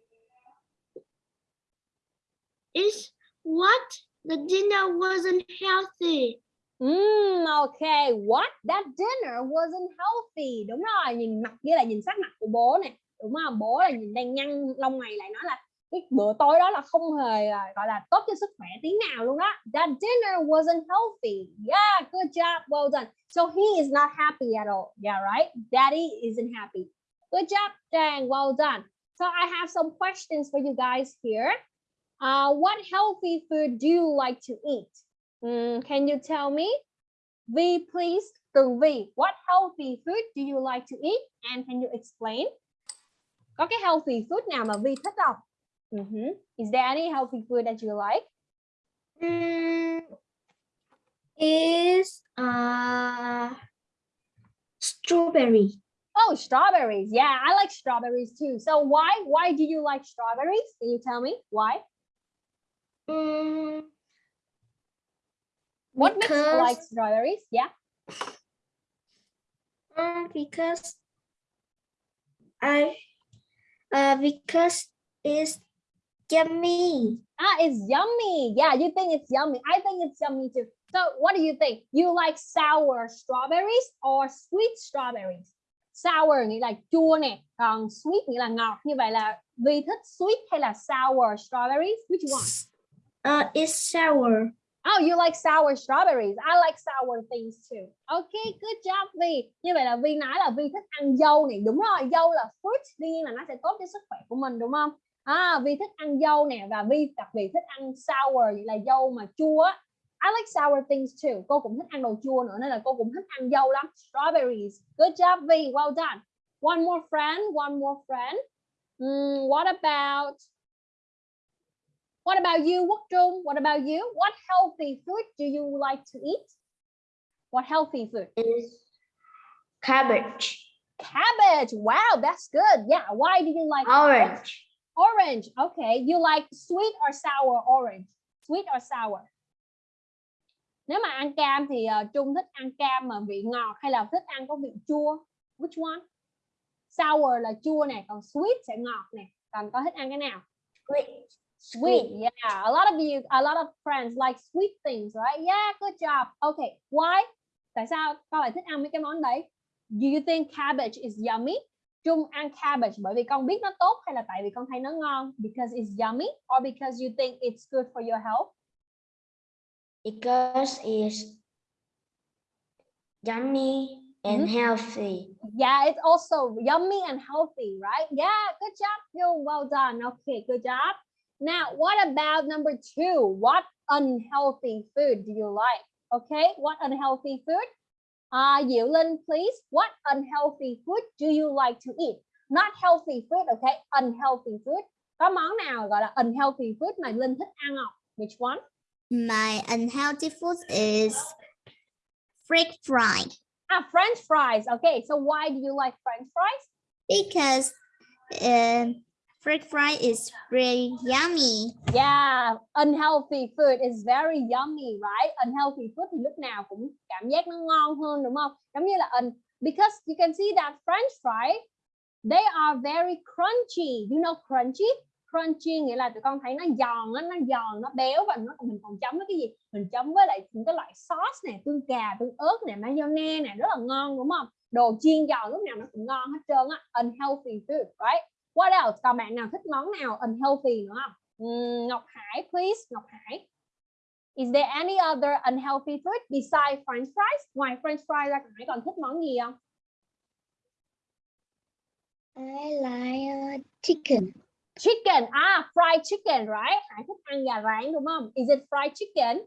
is what the dinner wasn't healthy. Mm, okay. What? That dinner wasn't healthy. Đúng rồi, nhìn mặt với lại nhìn sắc mặt của bố nè. Đúng không? Bố là nhìn đang nhăn lông mày lại nói là cái bữa tối đó là không hề à, gọi là tốt cho sức khỏe tí nào luôn đó. That dinner wasn't healthy. Yeah, good job. Well done. So he is not happy at all. Yeah, right? Daddy isn't happy. Good job, Trang. Well done. So I have some questions for you guys here. Uh, what healthy food do you like to eat? Mm, can you tell me? V, please. Từ V, what healthy food do you like to eat? And can you explain? Có cái healthy food nào mà V thích không? Mhm. Is there any healthy food that you like? Mm, is uh strawberry. Oh, strawberries. Yeah, I like strawberries too. So why why do you like strawberries? Can you tell me why? Mm, What makes you like strawberries? Yeah. um, because I uh because it's yummy. Ah, it's yummy. Yeah, you think it's yummy. I think it's yummy too. So what do you think? You like sour strawberries or sweet strawberries? Sour nghĩa là chua nè, còn sweet nghĩa là ngọt. Như vậy là Vi thích sweet hay là sour strawberries? Which one? Uh, it's sour. Oh, you like sour strawberries. I like sour things too. Okay, good job Vi. Như vậy là Vi nói là Vi thích ăn dâu này. Đúng rồi, dâu là fruit. Đương nhiên là nó sẽ tốt cho sức khỏe của mình đúng không? À, Vi thích ăn dâu nè và Vi đặc biệt thích ăn sour, vậy là dâu mà chua. I like sour things too. Cô cũng thích ăn đồ chua nữa nên là cô cũng thích ăn dâu lắm. Strawberries. Good job Vi. Well done. One more friend. One more friend. Hmm, what about What about you, Quốc Trung? What about you? What healthy food do you like to eat? What healthy food? Is cabbage, Cabbage. Wow, that's good. Yeah. Why do you like orange, Orange. Okay. You like sweet or sour orange? Sweet or sour? Nếu mà ăn cam thì uh, Trung thích ăn cam mà vị ngọt hay là thích ăn có vị chua? Which one? Sour là chua nè, còn sweet sẽ ngọt nè. Còn có thích ăn cái nào? sweet, Sweet, yeah. A lot of you, a lot of friends like sweet things, right? Yeah, good job. Okay, why? Tại sao con lại thích ăn mấy cái món đấy? Do you think cabbage is yummy? Trung ăn cabbage bởi vì con biết nó tốt hay là tại vì con thấy nó ngon? Because it's yummy or because you think it's good for your health? Because it's yummy and healthy. Yeah, it's also yummy and healthy, right? Yeah, good job, you. Well done. Okay, good job. Now, what about number two? What unhealthy food do you like? Okay, what unhealthy food? Uh, Diệu Linh, please. What unhealthy food do you like to eat? Not healthy food, okay? Unhealthy food. Có món nào gọi là unhealthy food mà Linh thích ăn không? Which one? My unhealthy food is French fry Ah, French fries. Okay, so why do you like French fries? because um, French fry is very yummy. Yeah, unhealthy food is very yummy, right? Unhealthy food thì lúc nào cũng cảm giác nó ngon hơn đúng không? Giống như là un because you can see that French fry they are very crunchy. You know crunchy? Crunchy nghĩa là tụi con thấy nó giòn á, nó giòn, nó béo và nó mình còn chấm với cái gì? Mình chấm với lại những cái loại sauce này, tương cà, tương ớt này, mayonnaise này rất là ngon đúng không? Đồ chiên giòn lúc nào nó cũng ngon hết trơn á. Unhealthy food, right? What else? Còn bạn nào thích món nào unhealthy nữa không? Ngọc Hải, please. Ngọc Hải. Is there any other unhealthy food besides French fries? Ngoài French fries ra, Hải còn thích món gì không? I like uh, chicken. Chicken. Ah, fried chicken, right? Hải thích ăn gà rán đúng không? Is it fried chicken?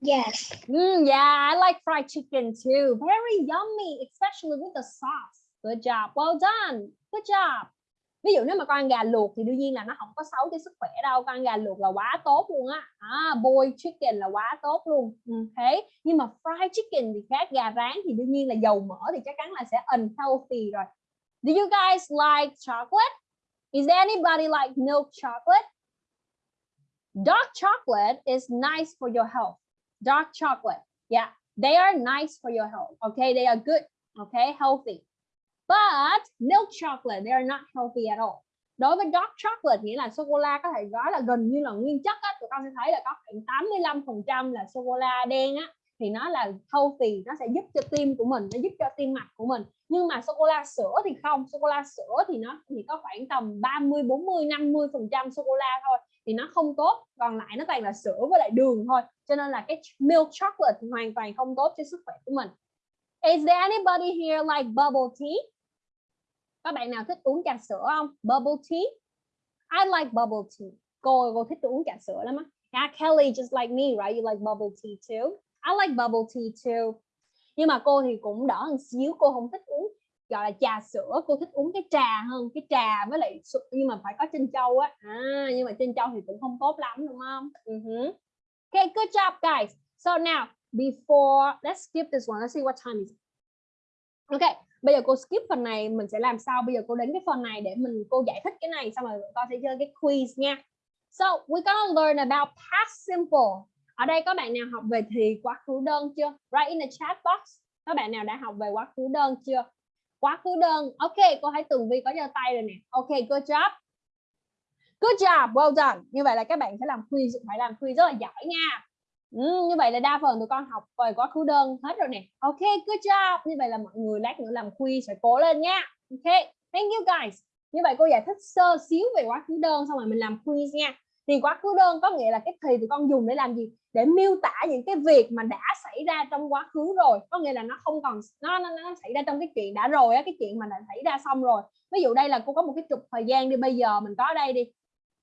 Yes. Mm, yeah, I like fried chicken too. Very yummy, especially with the sauce. Good job. Well done. Good job. Ví dụ nếu mà con ăn gà luộc thì đương nhiên là nó không có xấu cho sức khỏe đâu. Con ăn gà luộc là quá tốt luôn á. À, boiled chicken là quá tốt luôn. Ok. Nhưng mà fried chicken thì khác. Gà rán thì đương nhiên là dầu mỡ thì chắc chắn là sẽ unhealthy rồi. Do you guys like chocolate? Is anybody like milk chocolate? Dark chocolate is nice for your health. Dark chocolate. Yeah, they are nice for your health. Okay, they are good. Okay, healthy. But milk chocolate, they are not healthy at all. Đối với dark chocolate nghĩa là sô cô la có thể nói là gần như là nguyên chất á, tụi con sẽ thấy là có khoảng 85% là sô cô la đen á thì nó là healthy, nó sẽ giúp cho tim của mình, nó giúp cho tim mạch của mình. Nhưng mà sô cô la sữa thì không, sô cô la sữa thì nó chỉ có khoảng tầm 30, 40, 50% sô cô la thôi thì nó không tốt, còn lại nó toàn là sữa với lại đường thôi. Cho nên là cái milk chocolate thì hoàn toàn không tốt cho sức khỏe của mình. Is there anybody here like bubble tea? Các bạn nào thích uống trà sữa không? Bubble tea? I like bubble tea. Cô cô thích uống trà sữa lắm á. Yeah, Kelly just like me, right? You like bubble tea too. I like bubble tea too. Nhưng mà cô thì cũng đỡ hơn xíu, cô không thích uống gọi là trà sữa, cô thích uống cái trà hơn, cái trà với lại nhưng mà phải có trân châu á. À, nhưng mà trân châu thì cũng không tốt lắm đúng không? Uh-huh. Okay, good job guys. So now, before let's skip this one. Let's see what time is. it. Okay, bây giờ cô skip phần này mình sẽ làm sao bây giờ cô đến cái phần này để mình cô giải thích cái này xong rồi con sẽ chơi cái quiz nha so we're gonna learn about past simple ở đây có bạn nào học về thì quá khứ đơn chưa write in the chat box các bạn nào đã học về quá khứ đơn chưa quá khứ đơn ok cô thấy tường vi có giơ tay rồi nè ok good job good job well done như vậy là các bạn sẽ làm quiz phải làm quiz rất là giỏi nha Ừ, như vậy là đa phần tụi con học về quá khứ đơn hết rồi nè. Ok, good job. Như vậy là mọi người lát nữa làm quiz phải cố lên nha. Ok, thank you guys. Như vậy cô giải thích sơ xíu về quá khứ đơn xong rồi mình làm quiz nha thì quá khứ đơn có nghĩa là cái thì thì con dùng để làm gì? Để miêu tả những cái việc mà đã xảy ra trong quá khứ rồi. Có nghĩa là nó không còn nó nó, nó xảy ra trong cái chuyện đã rồi á cái chuyện mà đã xảy ra xong rồi. Ví dụ đây là cô có một cái trục thời gian đi bây giờ mình có đây đi.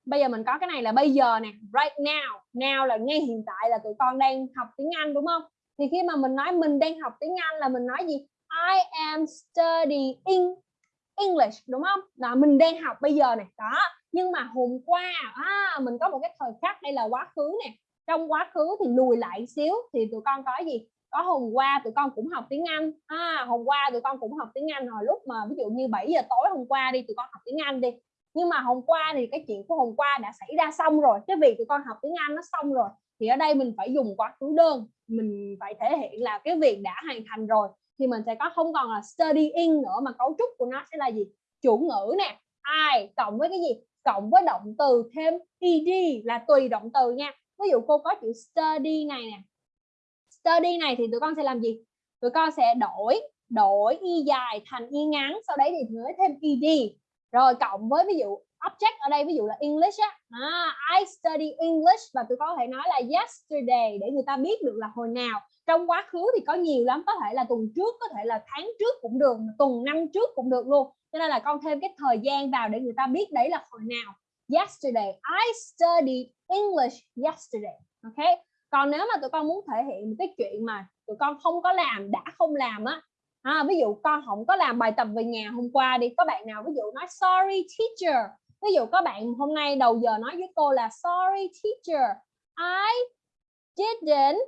Bây giờ mình có cái này là bây giờ nè right now. Now là ngay hiện tại là tụi con đang học tiếng Anh đúng không? Thì khi mà mình nói mình đang học tiếng Anh là mình nói gì? I am studying English đúng không? Là mình đang học bây giờ này đó nhưng mà hôm qua à, mình có một cái thời khắc đây là quá khứ nè. Trong quá khứ thì lùi lại xíu thì tụi con có gì? Có hôm qua tụi con cũng học tiếng Anh. À, hôm qua tụi con cũng học tiếng Anh hồi lúc mà ví dụ như 7 giờ tối hôm qua đi tụi con học tiếng Anh đi. Nhưng mà hôm qua thì cái chuyện của hôm qua đã xảy ra xong rồi. Cái việc tụi con học tiếng Anh nó xong rồi thì ở đây mình phải dùng quá khứ đơn. Mình phải thể hiện là cái việc đã hoàn thành rồi thì mình sẽ có không còn là studying nữa mà cấu trúc của nó sẽ là gì? Chủ ngữ nè. Ai cộng với cái gì? Cộng với động từ thêm ed là tùy động từ nha. Ví dụ cô có chữ study này nè. Study này thì tụi con sẽ làm gì? Tụi con sẽ đổi đổi y dài thành y ngắn sau đấy thì mới thêm ed rồi cộng với ví dụ object ở đây ví dụ là English á. À, I study English và tụi con có thể nói là yesterday để người ta biết được là hồi nào. Trong quá khứ thì có nhiều lắm có thể là tuần trước có thể là tháng trước cũng được tuần năm trước cũng được luôn cho nên là con thêm cái thời gian vào để người ta biết đấy là hồi nào. Yesterday. I studied English yesterday. Ok? Còn nếu mà tụi con muốn thể hiện một cái chuyện mà tụi con không có làm đã không làm á à, ví dụ con không có làm bài tập về nhà hôm qua đi có bạn nào ví dụ nói sorry teacher. Ví dụ có bạn hôm nay đầu giờ nói với cô là sorry teacher I didn't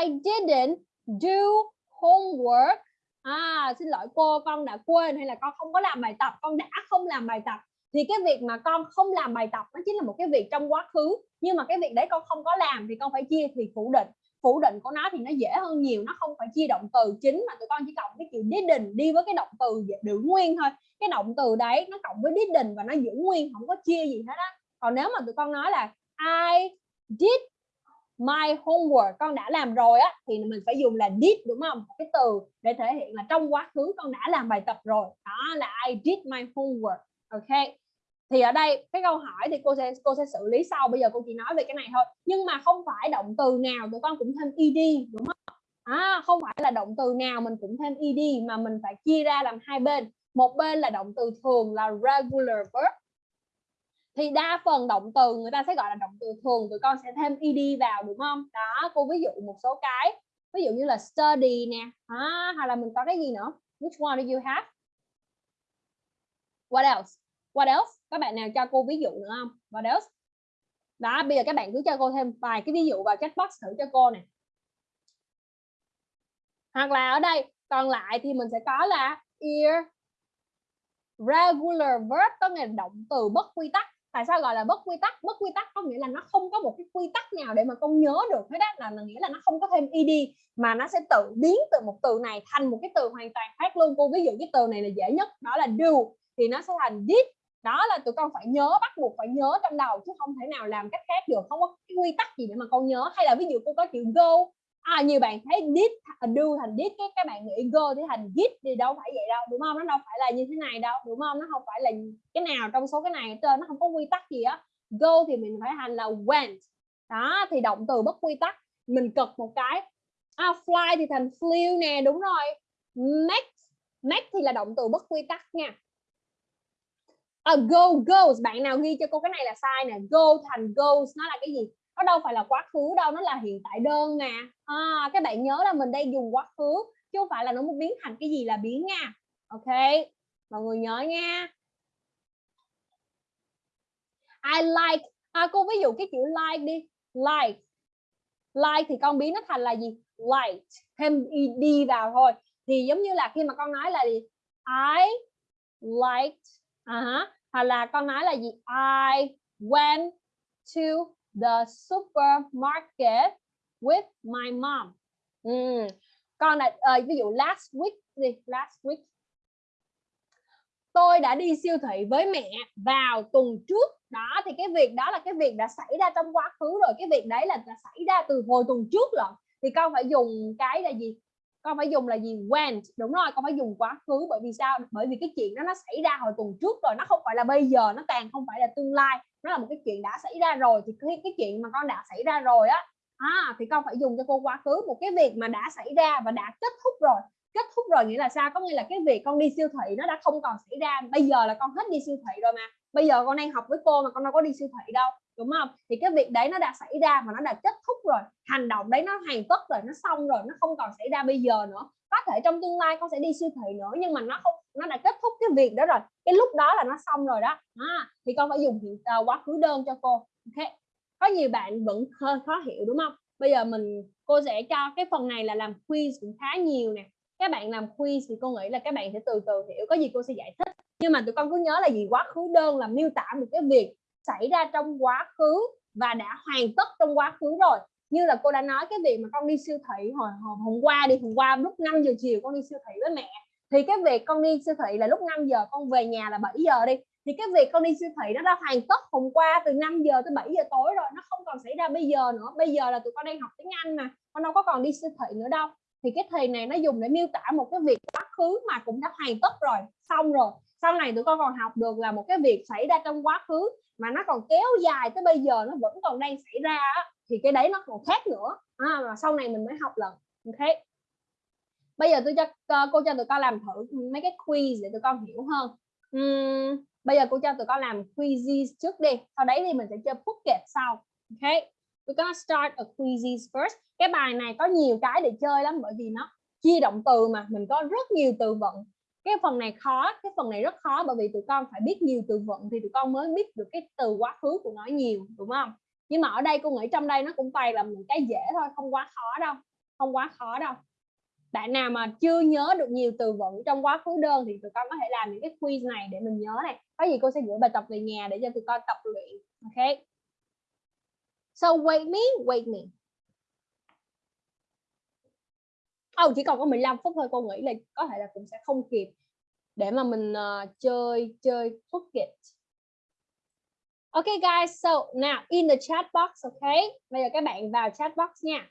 I didn't do homework à xin lỗi cô, con đã quên hay là con không có làm bài tập, con đã không làm bài tập. Thì cái việc mà con không làm bài tập nó chính là một cái việc trong quá khứ, nhưng mà cái việc đấy con không có làm thì con phải chia thì phủ định. Phủ định của nó thì nó dễ hơn nhiều, nó không phải chia động từ chính mà tụi con chỉ cộng cái chữ didn't đi với cái động từ giữ nguyên thôi. Cái động từ đấy nó cộng với didn't và nó giữ nguyên, không có chia gì hết á. Còn nếu mà tụi con nói là, I did my homework con đã làm rồi á thì mình phải dùng là did đúng không? Cái từ để thể hiện là trong quá khứ con đã làm bài tập rồi. Đó là I did my homework. Ok. Thì ở đây cái câu hỏi thì cô sẽ cô sẽ xử lý sau. Bây giờ cô chỉ nói về cái này thôi. Nhưng mà không phải động từ nào tụi con cũng thêm ed đúng không? À, không phải là động từ nào mình cũng thêm ed mà mình phải chia ra làm hai bên. Một bên là động từ thường là regular verb thì đa phần động từ người ta sẽ gọi là động từ thường tụi con sẽ thêm ed vào đúng không? Đó cô ví dụ một số cái ví dụ như là study nè à, hoặc là mình có cái gì nữa? Which one do you have? What else? What else? Các bạn nào cho cô ví dụ nữa không? What else? Đó bây giờ các bạn cứ cho cô thêm vài cái ví dụ vào chat box thử cho cô nè. Hoặc là ở đây còn lại thì mình sẽ có là ear regular verb có nghĩa là động từ bất quy tắc tại sao gọi là bất quy tắc? Bất quy tắc có nghĩa là nó không có một cái quy tắc nào để mà con nhớ được hết á là, là nghĩa là nó không có thêm ed mà nó sẽ tự biến từ một từ này thành một cái từ hoàn toàn khác luôn. Cô ví dụ cái từ này là dễ nhất đó là do thì nó sẽ thành did. Đó là tụi con phải nhớ bắt buộc phải nhớ trong đầu chứ không thể nào làm cách khác được. Không có cái quy tắc gì để mà con nhớ. Hay là ví dụ cô có chữ go à nhiều bạn thấy did do thành did cái các bạn nghĩ go thì thành did thì đâu phải vậy đâu đúng không? Nó đâu phải là như thế này đâu đúng không? Nó không phải là cái nào trong số cái này trên nó không có quy tắc gì á. Go thì mình phải thành là went. Đó thì động từ bất quy tắc mình cực một cái. À, fly thì thành flew nè đúng rồi. Make make thì là động từ bất quy tắc nha. A go goes bạn nào ghi cho cô cái này là sai nè. Go thành goes nó là cái gì? Nó đâu phải là quá khứ đâu nó là hiện tại đơn nè à, các bạn nhớ là mình đang dùng quá khứ chứ không phải là nó muốn biến thành cái gì là biến nha. Ok mọi người nhớ nha. I like à, cô ví dụ cái chữ like đi. Like like thì con biến nó thành là gì? Light thêm ed vào thôi. Thì giống như là khi mà con nói là gì? I liked uh à -huh. hoặc là con nói là gì? I went to the supermarket with my mom. Ừ. Còn là uh, ờ, ví dụ last week đi last week. Tôi đã đi siêu thị với mẹ vào tuần trước. Đó thì cái việc đó là cái việc đã xảy ra trong quá khứ rồi. Cái việc đấy là đã xảy ra từ hồi tuần trước rồi. Thì con phải dùng cái là gì? Con phải dùng là gì? Went đúng rồi con phải dùng quá khứ. Bởi vì sao? Bởi vì cái chuyện đó nó xảy ra hồi tuần trước rồi. Nó không phải là bây giờ nó càng không phải là tương lai nó là một cái chuyện đã xảy ra rồi thì cái cái chuyện mà con đã xảy ra rồi á à, thì con phải dùng cho cô quá khứ. Một cái việc mà đã xảy ra và đã kết thúc rồi kết thúc rồi nghĩa là sao? Có nghĩa là cái việc con đi siêu thị nó đã không còn xảy ra. Bây giờ là con hết đi siêu thị rồi mà. Bây giờ con đang học với cô mà con đâu có đi siêu thị đâu đúng không? Thì cái việc đấy nó đã xảy ra và nó đã kết thúc rồi. Hành động đấy nó hoàn tất rồi nó xong rồi nó không còn xảy ra bây giờ nữa. Có thể trong tương lai con sẽ đi siêu thị nữa nhưng mà nó không nó đã kết thúc cái việc đó rồi. Cái lúc đó là nó xong rồi đó. À, thì con phải dùng hiện uh, quá khứ đơn cho cô. Ok. Có nhiều bạn vẫn hơi khó hiểu đúng không? Bây giờ mình cô sẽ cho cái phần này là làm quiz cũng khá nhiều nè. Các bạn làm quiz thì cô nghĩ là các bạn sẽ từ từ hiểu có gì cô sẽ giải thích. Nhưng mà tụi con cứ nhớ là gì? Quá khứ đơn là miêu tả một cái việc xảy ra trong quá khứ và đã hoàn tất trong quá khứ rồi. Như là cô đã nói cái việc mà con đi siêu thị hồi, hồi hôm qua đi hôm qua lúc 5 giờ chiều con đi siêu thị với mẹ thì cái việc con đi siêu thị là lúc 5 giờ con về nhà là 7 giờ đi. Thì cái việc con đi siêu thị nó đã hoàn tất hôm qua từ 5 giờ tới 7 giờ tối rồi nó không còn xảy ra bây giờ nữa. Bây giờ là tụi con đang học tiếng Anh mà con đâu có còn đi siêu thị nữa đâu. Thì cái thì này nó dùng để miêu tả một cái việc quá khứ mà cũng đã hoàn tất rồi xong rồi. Sau này tụi con còn học được là một cái việc xảy ra trong quá khứ mà nó còn kéo dài tới bây giờ nó vẫn còn đang xảy ra thì cái đấy nó còn khác nữa. À, mà sau này mình mới học lần. Ok bây giờ tôi cho cô cho tụi con làm thử mấy cái quiz để tụi con hiểu hơn. Uhm, bây giờ cô cho tụi con làm quizzes trước đi sau đấy thì mình sẽ chơi pocket sau ok? We're gonna start a quizzes first. Cái bài này có nhiều cái để chơi lắm bởi vì nó chia động từ mà mình có rất nhiều từ vựng. Cái phần này khó cái phần này rất khó bởi vì tụi con phải biết nhiều từ vựng thì tụi con mới biết được cái từ quá khứ của nó nhiều đúng không? Nhưng mà ở đây cô nghĩ trong đây nó cũng toàn là một cái dễ thôi không quá khó đâu không quá khó đâu bạn nào mà chưa nhớ được nhiều từ vựng trong quá khứ đơn thì tụi con có thể làm những cái quiz này để mình nhớ này có gì cô sẽ gửi bài tập về nhà để cho tụi con tập luyện ok so wait me wait me oh, chỉ còn có 15 phút thôi cô nghĩ là có thể là cũng sẽ không kịp để mà mình uh, chơi chơi Phuket Okay guys, so now in the chat box, okay? Bây giờ các bạn vào chat box nha.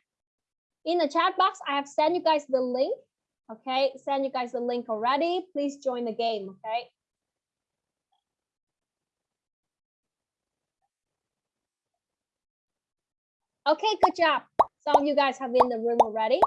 In the chat box, I have sent you guys the link. Okay, send you guys the link already. Please join the game, okay? Okay, good job. Some of you guys have been in the room already.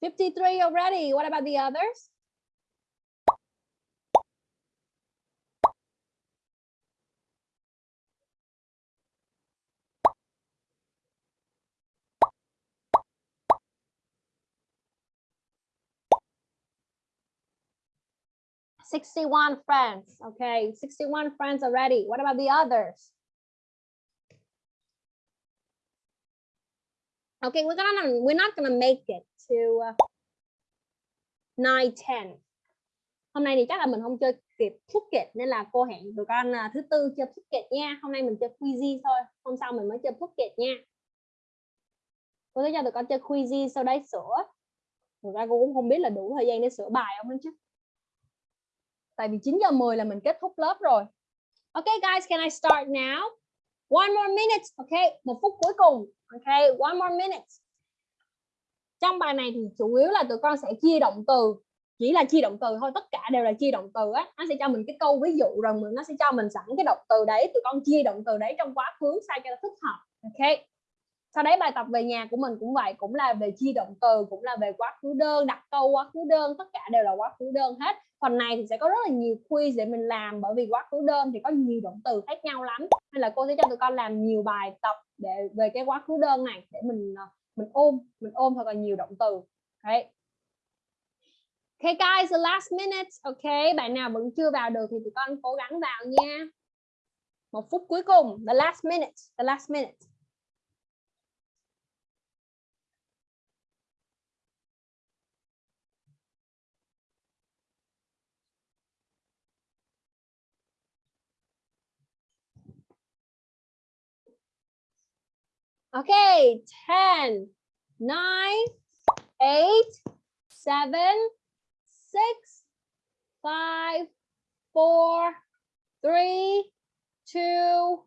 Fifty-three already. What about the others? Sixty-one friends. Okay, sixty-one friends already. What about the others? Okay, we're gonna we're not gonna make it to uh, 9 10. Hôm nay thì chắc là mình không chơi kịp ticket nên là cô hẹn tụi con uh, thứ tư chơi ticket nha. Hôm nay mình chơi Quizy thôi, hôm sau mình mới chơi ticket nha. Cô sẽ cho tụi con chơi Quizy sau đấy sửa. Thực ra cô cũng không biết là đủ thời gian để sửa bài không chứ. Tại vì 9 giờ 10 là mình kết thúc lớp rồi. Okay guys, can I start now? One more minute, okay? Một phút cuối cùng. Okay, one more minute. Trong bài này thì chủ yếu là tụi con sẽ chia động từ, chỉ là chia động từ thôi, tất cả đều là chia động từ á. Nó sẽ cho mình cái câu ví dụ rồi mình nó sẽ cho mình sẵn cái động từ đấy, tụi con chia động từ đấy trong quá khứ sao cho nó thích hợp. ok sau đấy bài tập về nhà của mình cũng vậy cũng là về chia động từ cũng là về quá khứ đơn đặt câu quá khứ đơn tất cả đều là quá khứ đơn hết phần này thì sẽ có rất là nhiều quiz để mình làm bởi vì quá khứ đơn thì có nhiều động từ khác nhau lắm nên là cô sẽ cho tụi con làm nhiều bài tập để về cái quá khứ đơn này để mình ờ, mình ôm mình ôm thật là nhiều động từ okay. Okay guys, the last minute. Okay, bạn nào vẫn chưa vào được thì tụi con cố gắng vào nha. Một phút cuối cùng, the last minute, the last minute. Okay, 10, 9, 8, 7, six, five, four, three, two,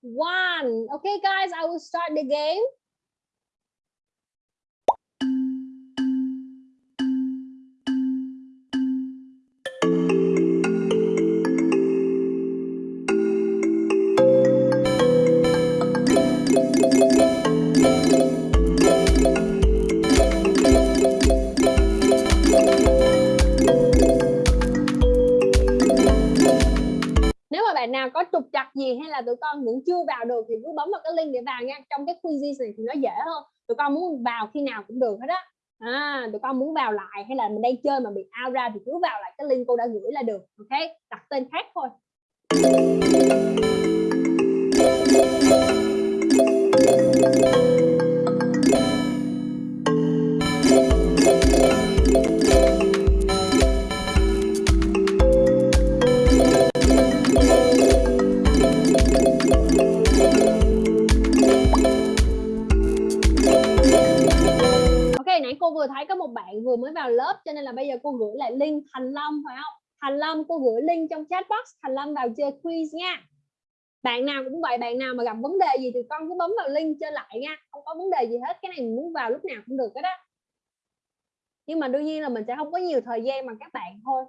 one. Okay, guys, I will start the game. Gì hay là tụi con vẫn chưa vào được thì cứ bấm vào cái link để vào nha. Trong cái quiz này thì nó dễ hơn. Tụi con muốn vào khi nào cũng được hết á. À, tụi con muốn vào lại hay là mình đang chơi mà bị out ra thì cứ vào lại cái link cô đã gửi là được ok? Đặt tên khác thôi. Thank you. Cô vừa thấy có một bạn vừa mới vào lớp cho nên là bây giờ cô gửi lại link Thành long phải không? Thành long cô gửi link trong chat box Thành long vào chơi quiz nha. Bạn nào cũng vậy, bạn nào mà gặp vấn đề gì thì con cứ bấm vào link chơi lại nha. Không có vấn đề gì hết, cái này mình muốn vào lúc nào cũng được hết đó Nhưng mà đương nhiên là mình sẽ không có nhiều thời gian mà các bạn thôi.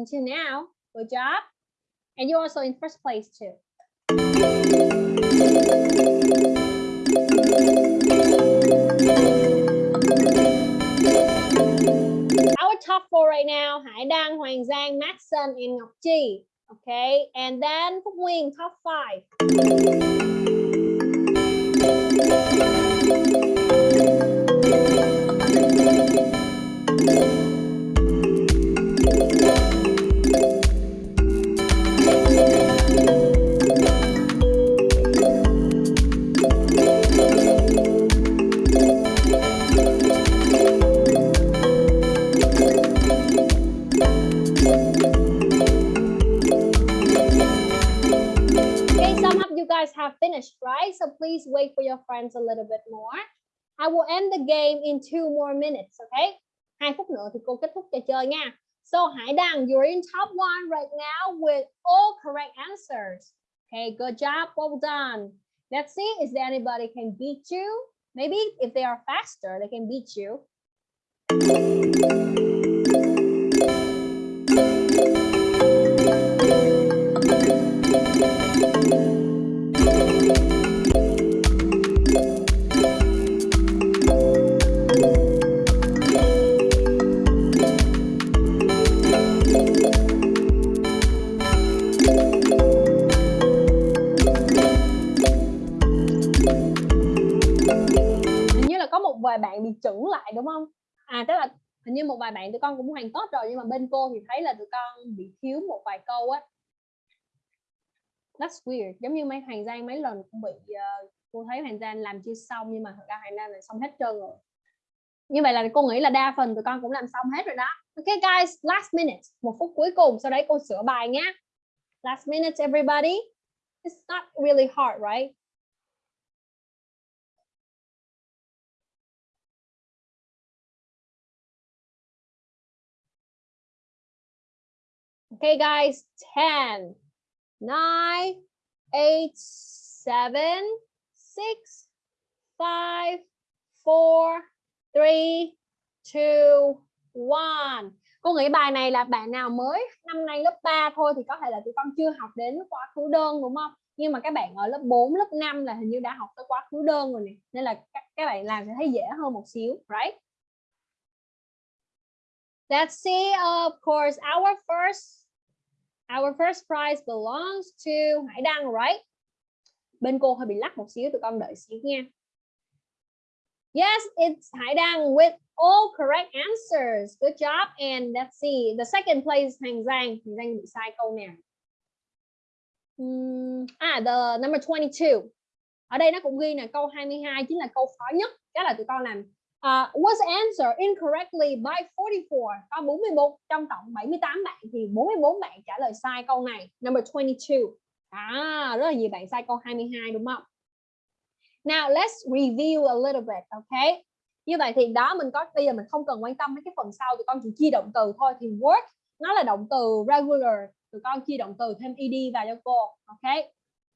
Until now. Good job. And you're also in first place too. Our top four right now, Hải Đăng, Hoàng Giang, Maxson, and Ngọc Chi. Okay, and then Phúc Nguyên, top five. Okay, guys have finished, right? So please wait for your friends a little bit more. I will end the game in two more minutes, okay? Hai phút nữa thì cô kết thúc trò chơi nha. So Hải Đăng, you're in top one right now with all correct answers. Okay, good job, well done. Let's see, is there anybody can beat you? Maybe if they are faster, they can beat you. Vài bạn tụi con cũng hoàn tốt rồi nhưng mà bên cô thì thấy là tụi con bị thiếu một vài câu á. That's weird. Giống như mấy hoàng giang mấy lần cũng bị uh, cô thấy hoàng giang làm chưa xong nhưng mà thật ra hoàng giang là xong hết trơn rồi. Như vậy là cô nghĩ là đa phần tụi con cũng làm xong hết rồi đó. Ok guys last minute. Một phút cuối cùng sau đấy cô sửa bài nhé last minute everybody. It's not really hard right? Okay, guys, 10, 9, 8, 7, 6, 5, 4, 3, 2, 1. Cô nghĩ bài này là bạn nào mới năm nay lớp 3 thôi thì có thể là tụi con chưa học đến quá khứ đơn đúng không? Nhưng mà các bạn ở lớp 4, lớp 5 là hình như đã học tới quá khứ đơn rồi nè. Nên là các, các bạn làm sẽ thấy dễ hơn một xíu, right? Let's see, of course, our first Our first prize belongs to Hải Đăng, right? Bên cô hơi bị lắc một xíu, tụi con đợi xíu nha. Yes, it's Hải Đăng with all correct answers. Good job. And let's see, the second place Thành Giang. Thành Giang bị sai câu nào? Um, à, the number 22. Ở đây nó cũng ghi là câu 22 chính là câu khó nhất. Chắc là tụi con làm À, uh, was answered incorrectly by 44 có 41 trong tổng 78 bạn thì 44 bạn trả lời sai câu này. Number 22 à rất là nhiều bạn sai câu 22 đúng không? Now let's review a little bit okay như vậy thì đó mình có bây giờ mình không cần quan tâm mấy cái phần sau tụi con chỉ chia động từ thôi. Thì work nó là động từ regular tụi con chia động từ thêm ed vào cho cô ok?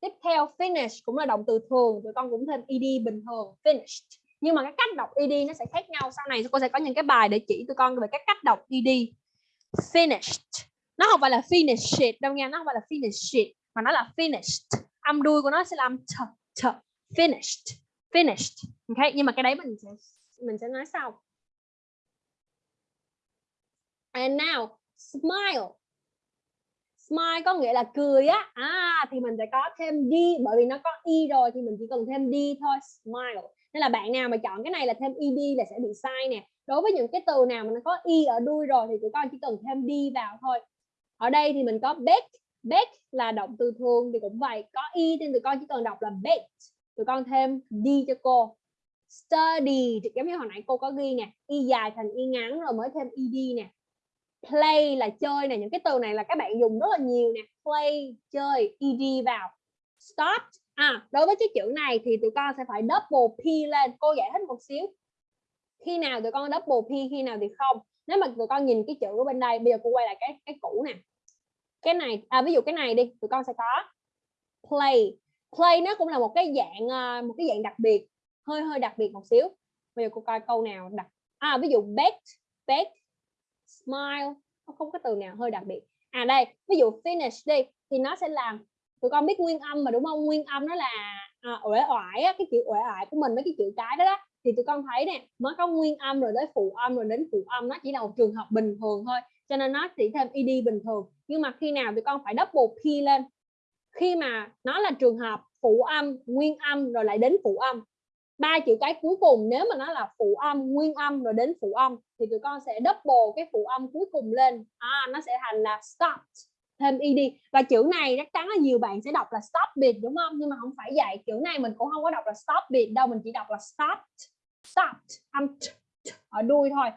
Tiếp theo finish cũng là động từ thường tụi con cũng thêm ed bình thường finished nhưng mà cái cách đọc ed nó sẽ khác nhau. Sau này cô sẽ có những cái bài để chỉ tụi con về cái cách đọc ed finished. Nó không phải là finished. Đâu nha, nó không phải là finished, mà nó là finished. Âm đuôi của nó sẽ làm t t finished. Finished. Ok, nhưng mà cái đấy mình sẽ mình sẽ nói sau. And now, smile. Smile có nghĩa là cười á. À thì mình sẽ có thêm đi bởi vì nó có y rồi thì mình chỉ cần thêm đi thôi. Smile nên là bạn nào mà chọn cái này là thêm ed là sẽ bị sai nè. Đối với những cái từ nào mà nó có y ở đuôi rồi thì tụi con chỉ cần thêm đi vào thôi. Ở đây thì mình có bake. Bake là động từ thường thì cũng vậy. Có e y nên tụi con chỉ cần đọc là bake. Tụi con thêm đi cho cô. Study giống như hồi nãy cô có ghi nè. Y dài thành y ngắn rồi mới thêm ed nè. Play là chơi nè. Những cái từ này là các bạn dùng rất là nhiều nè. Play, chơi ed vào. Stop à. Đối với cái chữ này thì tụi con sẽ phải double p lên. Cô giải thích một xíu. Khi nào tụi con double p khi nào thì không? Nếu mà tụi con nhìn cái chữ ở bên đây bây giờ cô quay lại cái cái cũ nè. Cái này à, ví dụ cái này đi tụi con sẽ có play. Play nó cũng là một cái dạng ờ, một cái dạng đặc biệt hơi hơi đặc biệt một xíu. Bây giờ cô coi câu nào đặc à ví dụ bet bet smile nó không có từ nào hơi đặc biệt. À đây ví dụ finish đi thì nó sẽ làm tụi con biết nguyên âm mà đúng không? Nguyên âm nó là à, uể oải á, cái chữ uể oải của mình mấy cái chữ cái đó, đó. Thì tụi con thấy nè mới có nguyên âm rồi tới phụ âm rồi đến phụ âm nó chỉ là một trường hợp bình thường thôi cho nên nó chỉ thêm ed bình thường. Nhưng mà khi nào tụi con phải double p lên khi mà nó là trường hợp phụ âm nguyên âm rồi lại đến phụ âm ba chữ cái cuối cùng nếu mà nó là phụ âm nguyên âm rồi đến phụ âm thì tụi con sẽ double cái phụ âm cuối cùng lên. À, nó sẽ thành là stopped thêm ed và chữ này chắc chắn là nhiều bạn sẽ đọc là stop bit, đúng không? Nhưng mà không phải vậy. Chữ này mình cũng không có đọc là stop bit đâu, mình chỉ đọc là stopped stopped âm ở đuôi thôi.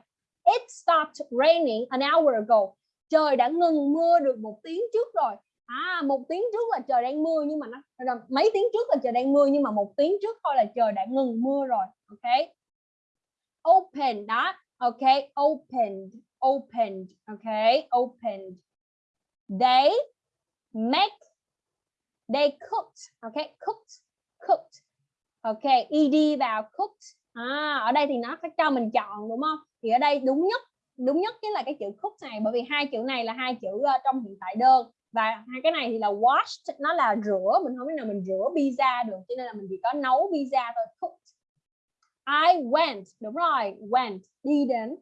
It stopped raining an hour ago. Trời đã ngừng mưa được một tiếng trước rồi. À một tiếng trước là trời đang mưa nhưng mà nó mấy tiếng trước là trời đang mưa nhưng mà một tiếng trước thôi là trời đã ngừng mưa rồi, ok? Open đó. Ok, opened opened, ok? Opened they make they cooked okay cooked cooked ok ed vào cooked. À, ở đây thì nó phải cho mình chọn đúng không? Thì ở đây đúng nhất đúng nhất chính là cái chữ cooked này bởi vì hai chữ này là hai chữ uh, trong hiện tại đơn. Và hai cái này thì là washed nó là rửa mình không biết nào mình rửa pizza được cho nên là mình chỉ có nấu pizza thôi cooked. I went đúng rồi went đi đến.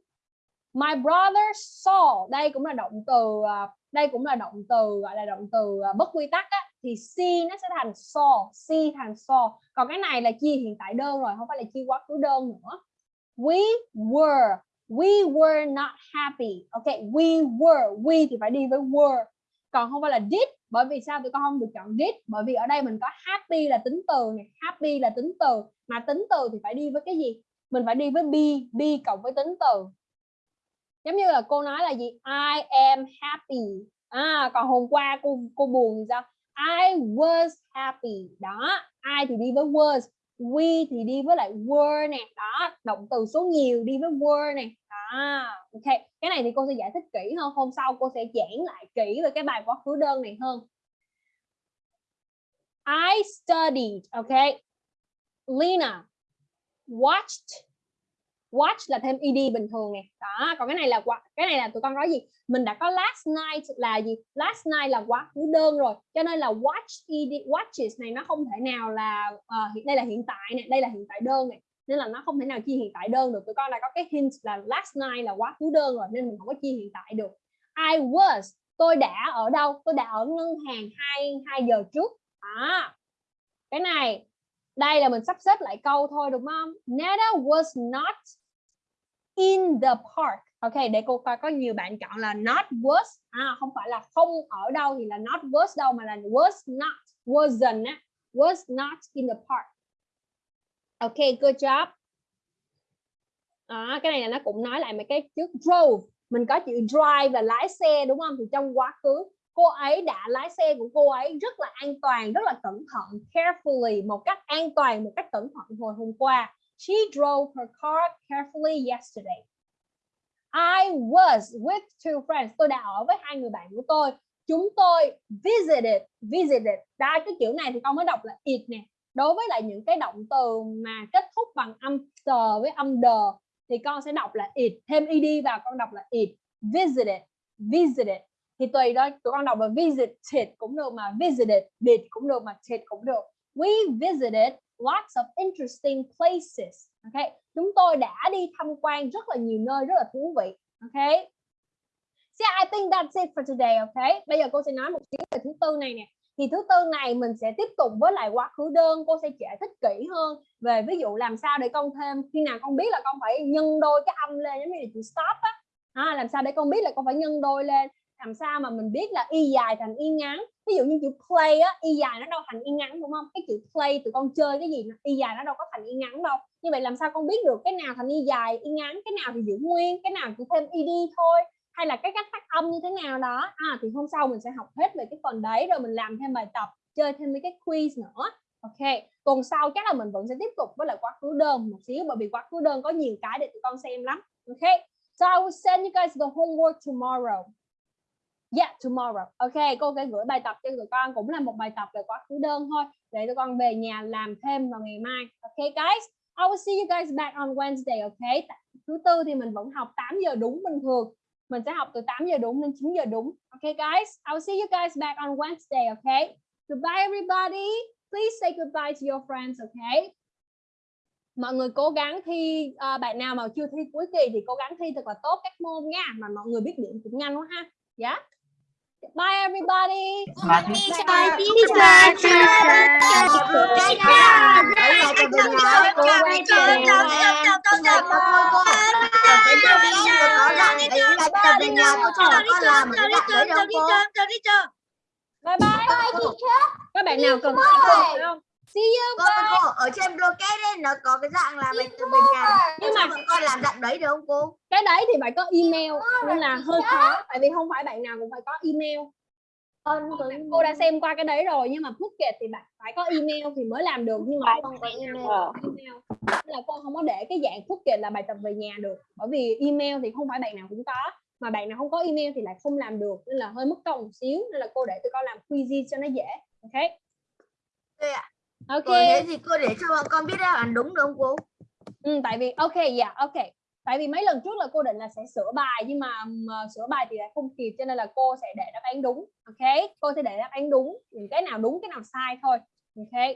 My brother saw đây cũng là động từ uh, đây cũng là động từ gọi là động từ ờ, bất quy tắc á, thì see nó sẽ thành so see thành so. Còn cái này là chia hiện tại đơn rồi không phải là chia quá khứ đơn nữa. We were we were not happy. Ok we were we thì phải đi với were. Còn không phải là did bởi vì sao tụi con không được chọn did? Bởi vì ở đây mình có happy là tính từ này happy là tính từ. Mà tính từ thì phải đi với cái gì? Mình phải đi với be be cộng với tính từ giống như là cô nói là gì? I am happy. À còn hôm qua cô cô buồn thì sao? I was happy. Đó, I thì đi với was, we thì đi với lại were nè. Đó, động từ số nhiều đi với were nè. Đó, ok. Cái này thì cô sẽ giải thích kỹ hơn. Hôm sau cô sẽ giảng lại kỹ về cái bài quá khứ đơn này hơn. I studied, OK. Lena watched watch là thêm ed bình thường nè. Đó còn cái này là cái này là tụi con nói gì? Mình đã có last night là gì? Last night là quá khứ đơn rồi cho nên là watch ed watches này nó không thể nào là uh, đây là hiện tại này đây là hiện tại đơn này nên là nó không thể nào chia hiện tại đơn được. Tụi con đã có cái hint là last night là quá khứ đơn rồi nên mình không có chia hiện tại được. I was tôi đã ở đâu? Tôi đã ở ngân hàng hai hai giờ trước. À cái này đây là mình sắp xếp lại câu thôi đúng không? Nada was not in the park. Ok để cô coi có nhiều bạn chọn là not was à, không phải là không ở đâu thì là not was đâu mà là was not wasn't á. Was not in the park. Ok good job. À, cái này là nó cũng nói lại mấy cái trước drove. Mình có chữ drive là lái xe đúng không? Thì trong quá khứ cô ấy đã lái xe của cô ấy rất là an toàn rất là cẩn thận carefully một cách an toàn một cách cẩn thận hồi hôm qua she drove her car carefully yesterday. I was with two friends. Tôi đã ở với hai người bạn của tôi. Chúng tôi visited visited. Đã cái chữ này thì con mới đọc là it nè. Đối với lại những cái động từ mà kết thúc bằng âm tờ với âm đờ thì con sẽ đọc là it. Thêm ed vào, con đọc là it. Visited visited. Thì tùy đó tụi con đọc là visited cũng được mà visited, did cũng được mà did cũng được. We visited lots of interesting places ok chúng tôi đã đi tham quan rất là nhiều nơi rất là thú vị ok So I think that's it for today, ok? Bây giờ cô sẽ nói một xíu về thứ tư này nè. Thì thứ tư này mình sẽ tiếp tục với lại quá khứ đơn, cô sẽ giải thích kỹ hơn về ví dụ làm sao để con thêm khi nào con biết là con phải nhân đôi cái âm lên giống như là chữ stop á. À, làm sao để con biết là con phải nhân đôi lên làm sao mà mình biết là y dài thành y ngắn? Ví dụ như chữ play á, y dài nó đâu thành y ngắn, đúng không? Cái chữ play tụi con chơi cái gì y dài nó đâu có thành y ngắn đâu. Như vậy làm sao con biết được cái nào thành y dài, y ngắn, cái nào thì giữ nguyên, cái nào chỉ thêm ed thôi? Hay là cái cách phát âm như thế nào đó? À thì hôm sau mình sẽ học hết về cái phần đấy, rồi mình làm thêm bài tập, chơi thêm mấy cái quiz nữa. Ok, tuần sau chắc là mình vẫn sẽ tiếp tục với lại quá khứ đơn một xíu, bởi vì quá khứ đơn có nhiều cái để tụi con xem lắm. Ok, so I will send you guys the homework tomorrow. Yeah, tomorrow. Ok, cô sẽ gửi bài tập cho tụi con cũng là một bài tập về quá khứ đơn thôi để tụi con về nhà làm thêm vào ngày mai. Ok guys, I will see you guys back on Wednesday. Ok, thứ tư thì mình vẫn học 8 giờ đúng bình thường. Mình sẽ học từ 8 giờ đúng đến 9 giờ đúng. Ok guys, I will see you guys back on Wednesday. Ok, goodbye everybody. Please say goodbye to your friends. Ok. Mọi người cố gắng thi uh, bạn nào mà chưa thi cuối kỳ thì cố gắng thi thật là tốt các môn nha mà mọi người biết điểm cũng nhanh quá ha. Yeah. Bye everybody. Bye teacher. teacher. Bye bye. Các bạn nào cần không? See you. Cô, cô ở trên blockade ấy nó có cái dạng là bài tập về nhà. Nhưng mà bọn con làm dạng đấy được không cô? Cái đấy thì phải có email nên là hơi khó tại vì không phải bạn nào cũng phải có email. Cô đã xem qua cái đấy rồi nhưng mà Phuket thì bạn phải có email thì mới làm được nhưng mà không có email. email. Nên là cô không có để cái dạng Phuket là bài tập về nhà được bởi vì email thì không phải bạn nào cũng có mà bạn nào không có email thì lại không làm được nên là hơi mất công một xíu nên là cô để tụi con làm quiz cho nó dễ ok ạ. Ok. Thế thì cô để cho bọn con biết đáp án đúng được không cô? ừ, tại vì ok dạ ok. Tại vì mấy lần trước là cô định là sẽ sửa bài nhưng mà um, sửa bài thì lại không kịp cho nên là cô sẽ để đáp án đúng ok? Cô sẽ để đáp án đúng những cái nào đúng cái nào sai thôi ok?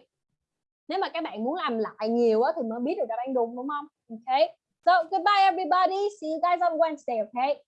Nếu mà các bạn muốn làm lại nhiều á, thì mới biết được đáp án đúng đúng không? Ok. So goodbye everybody. See you guys on Wednesday okay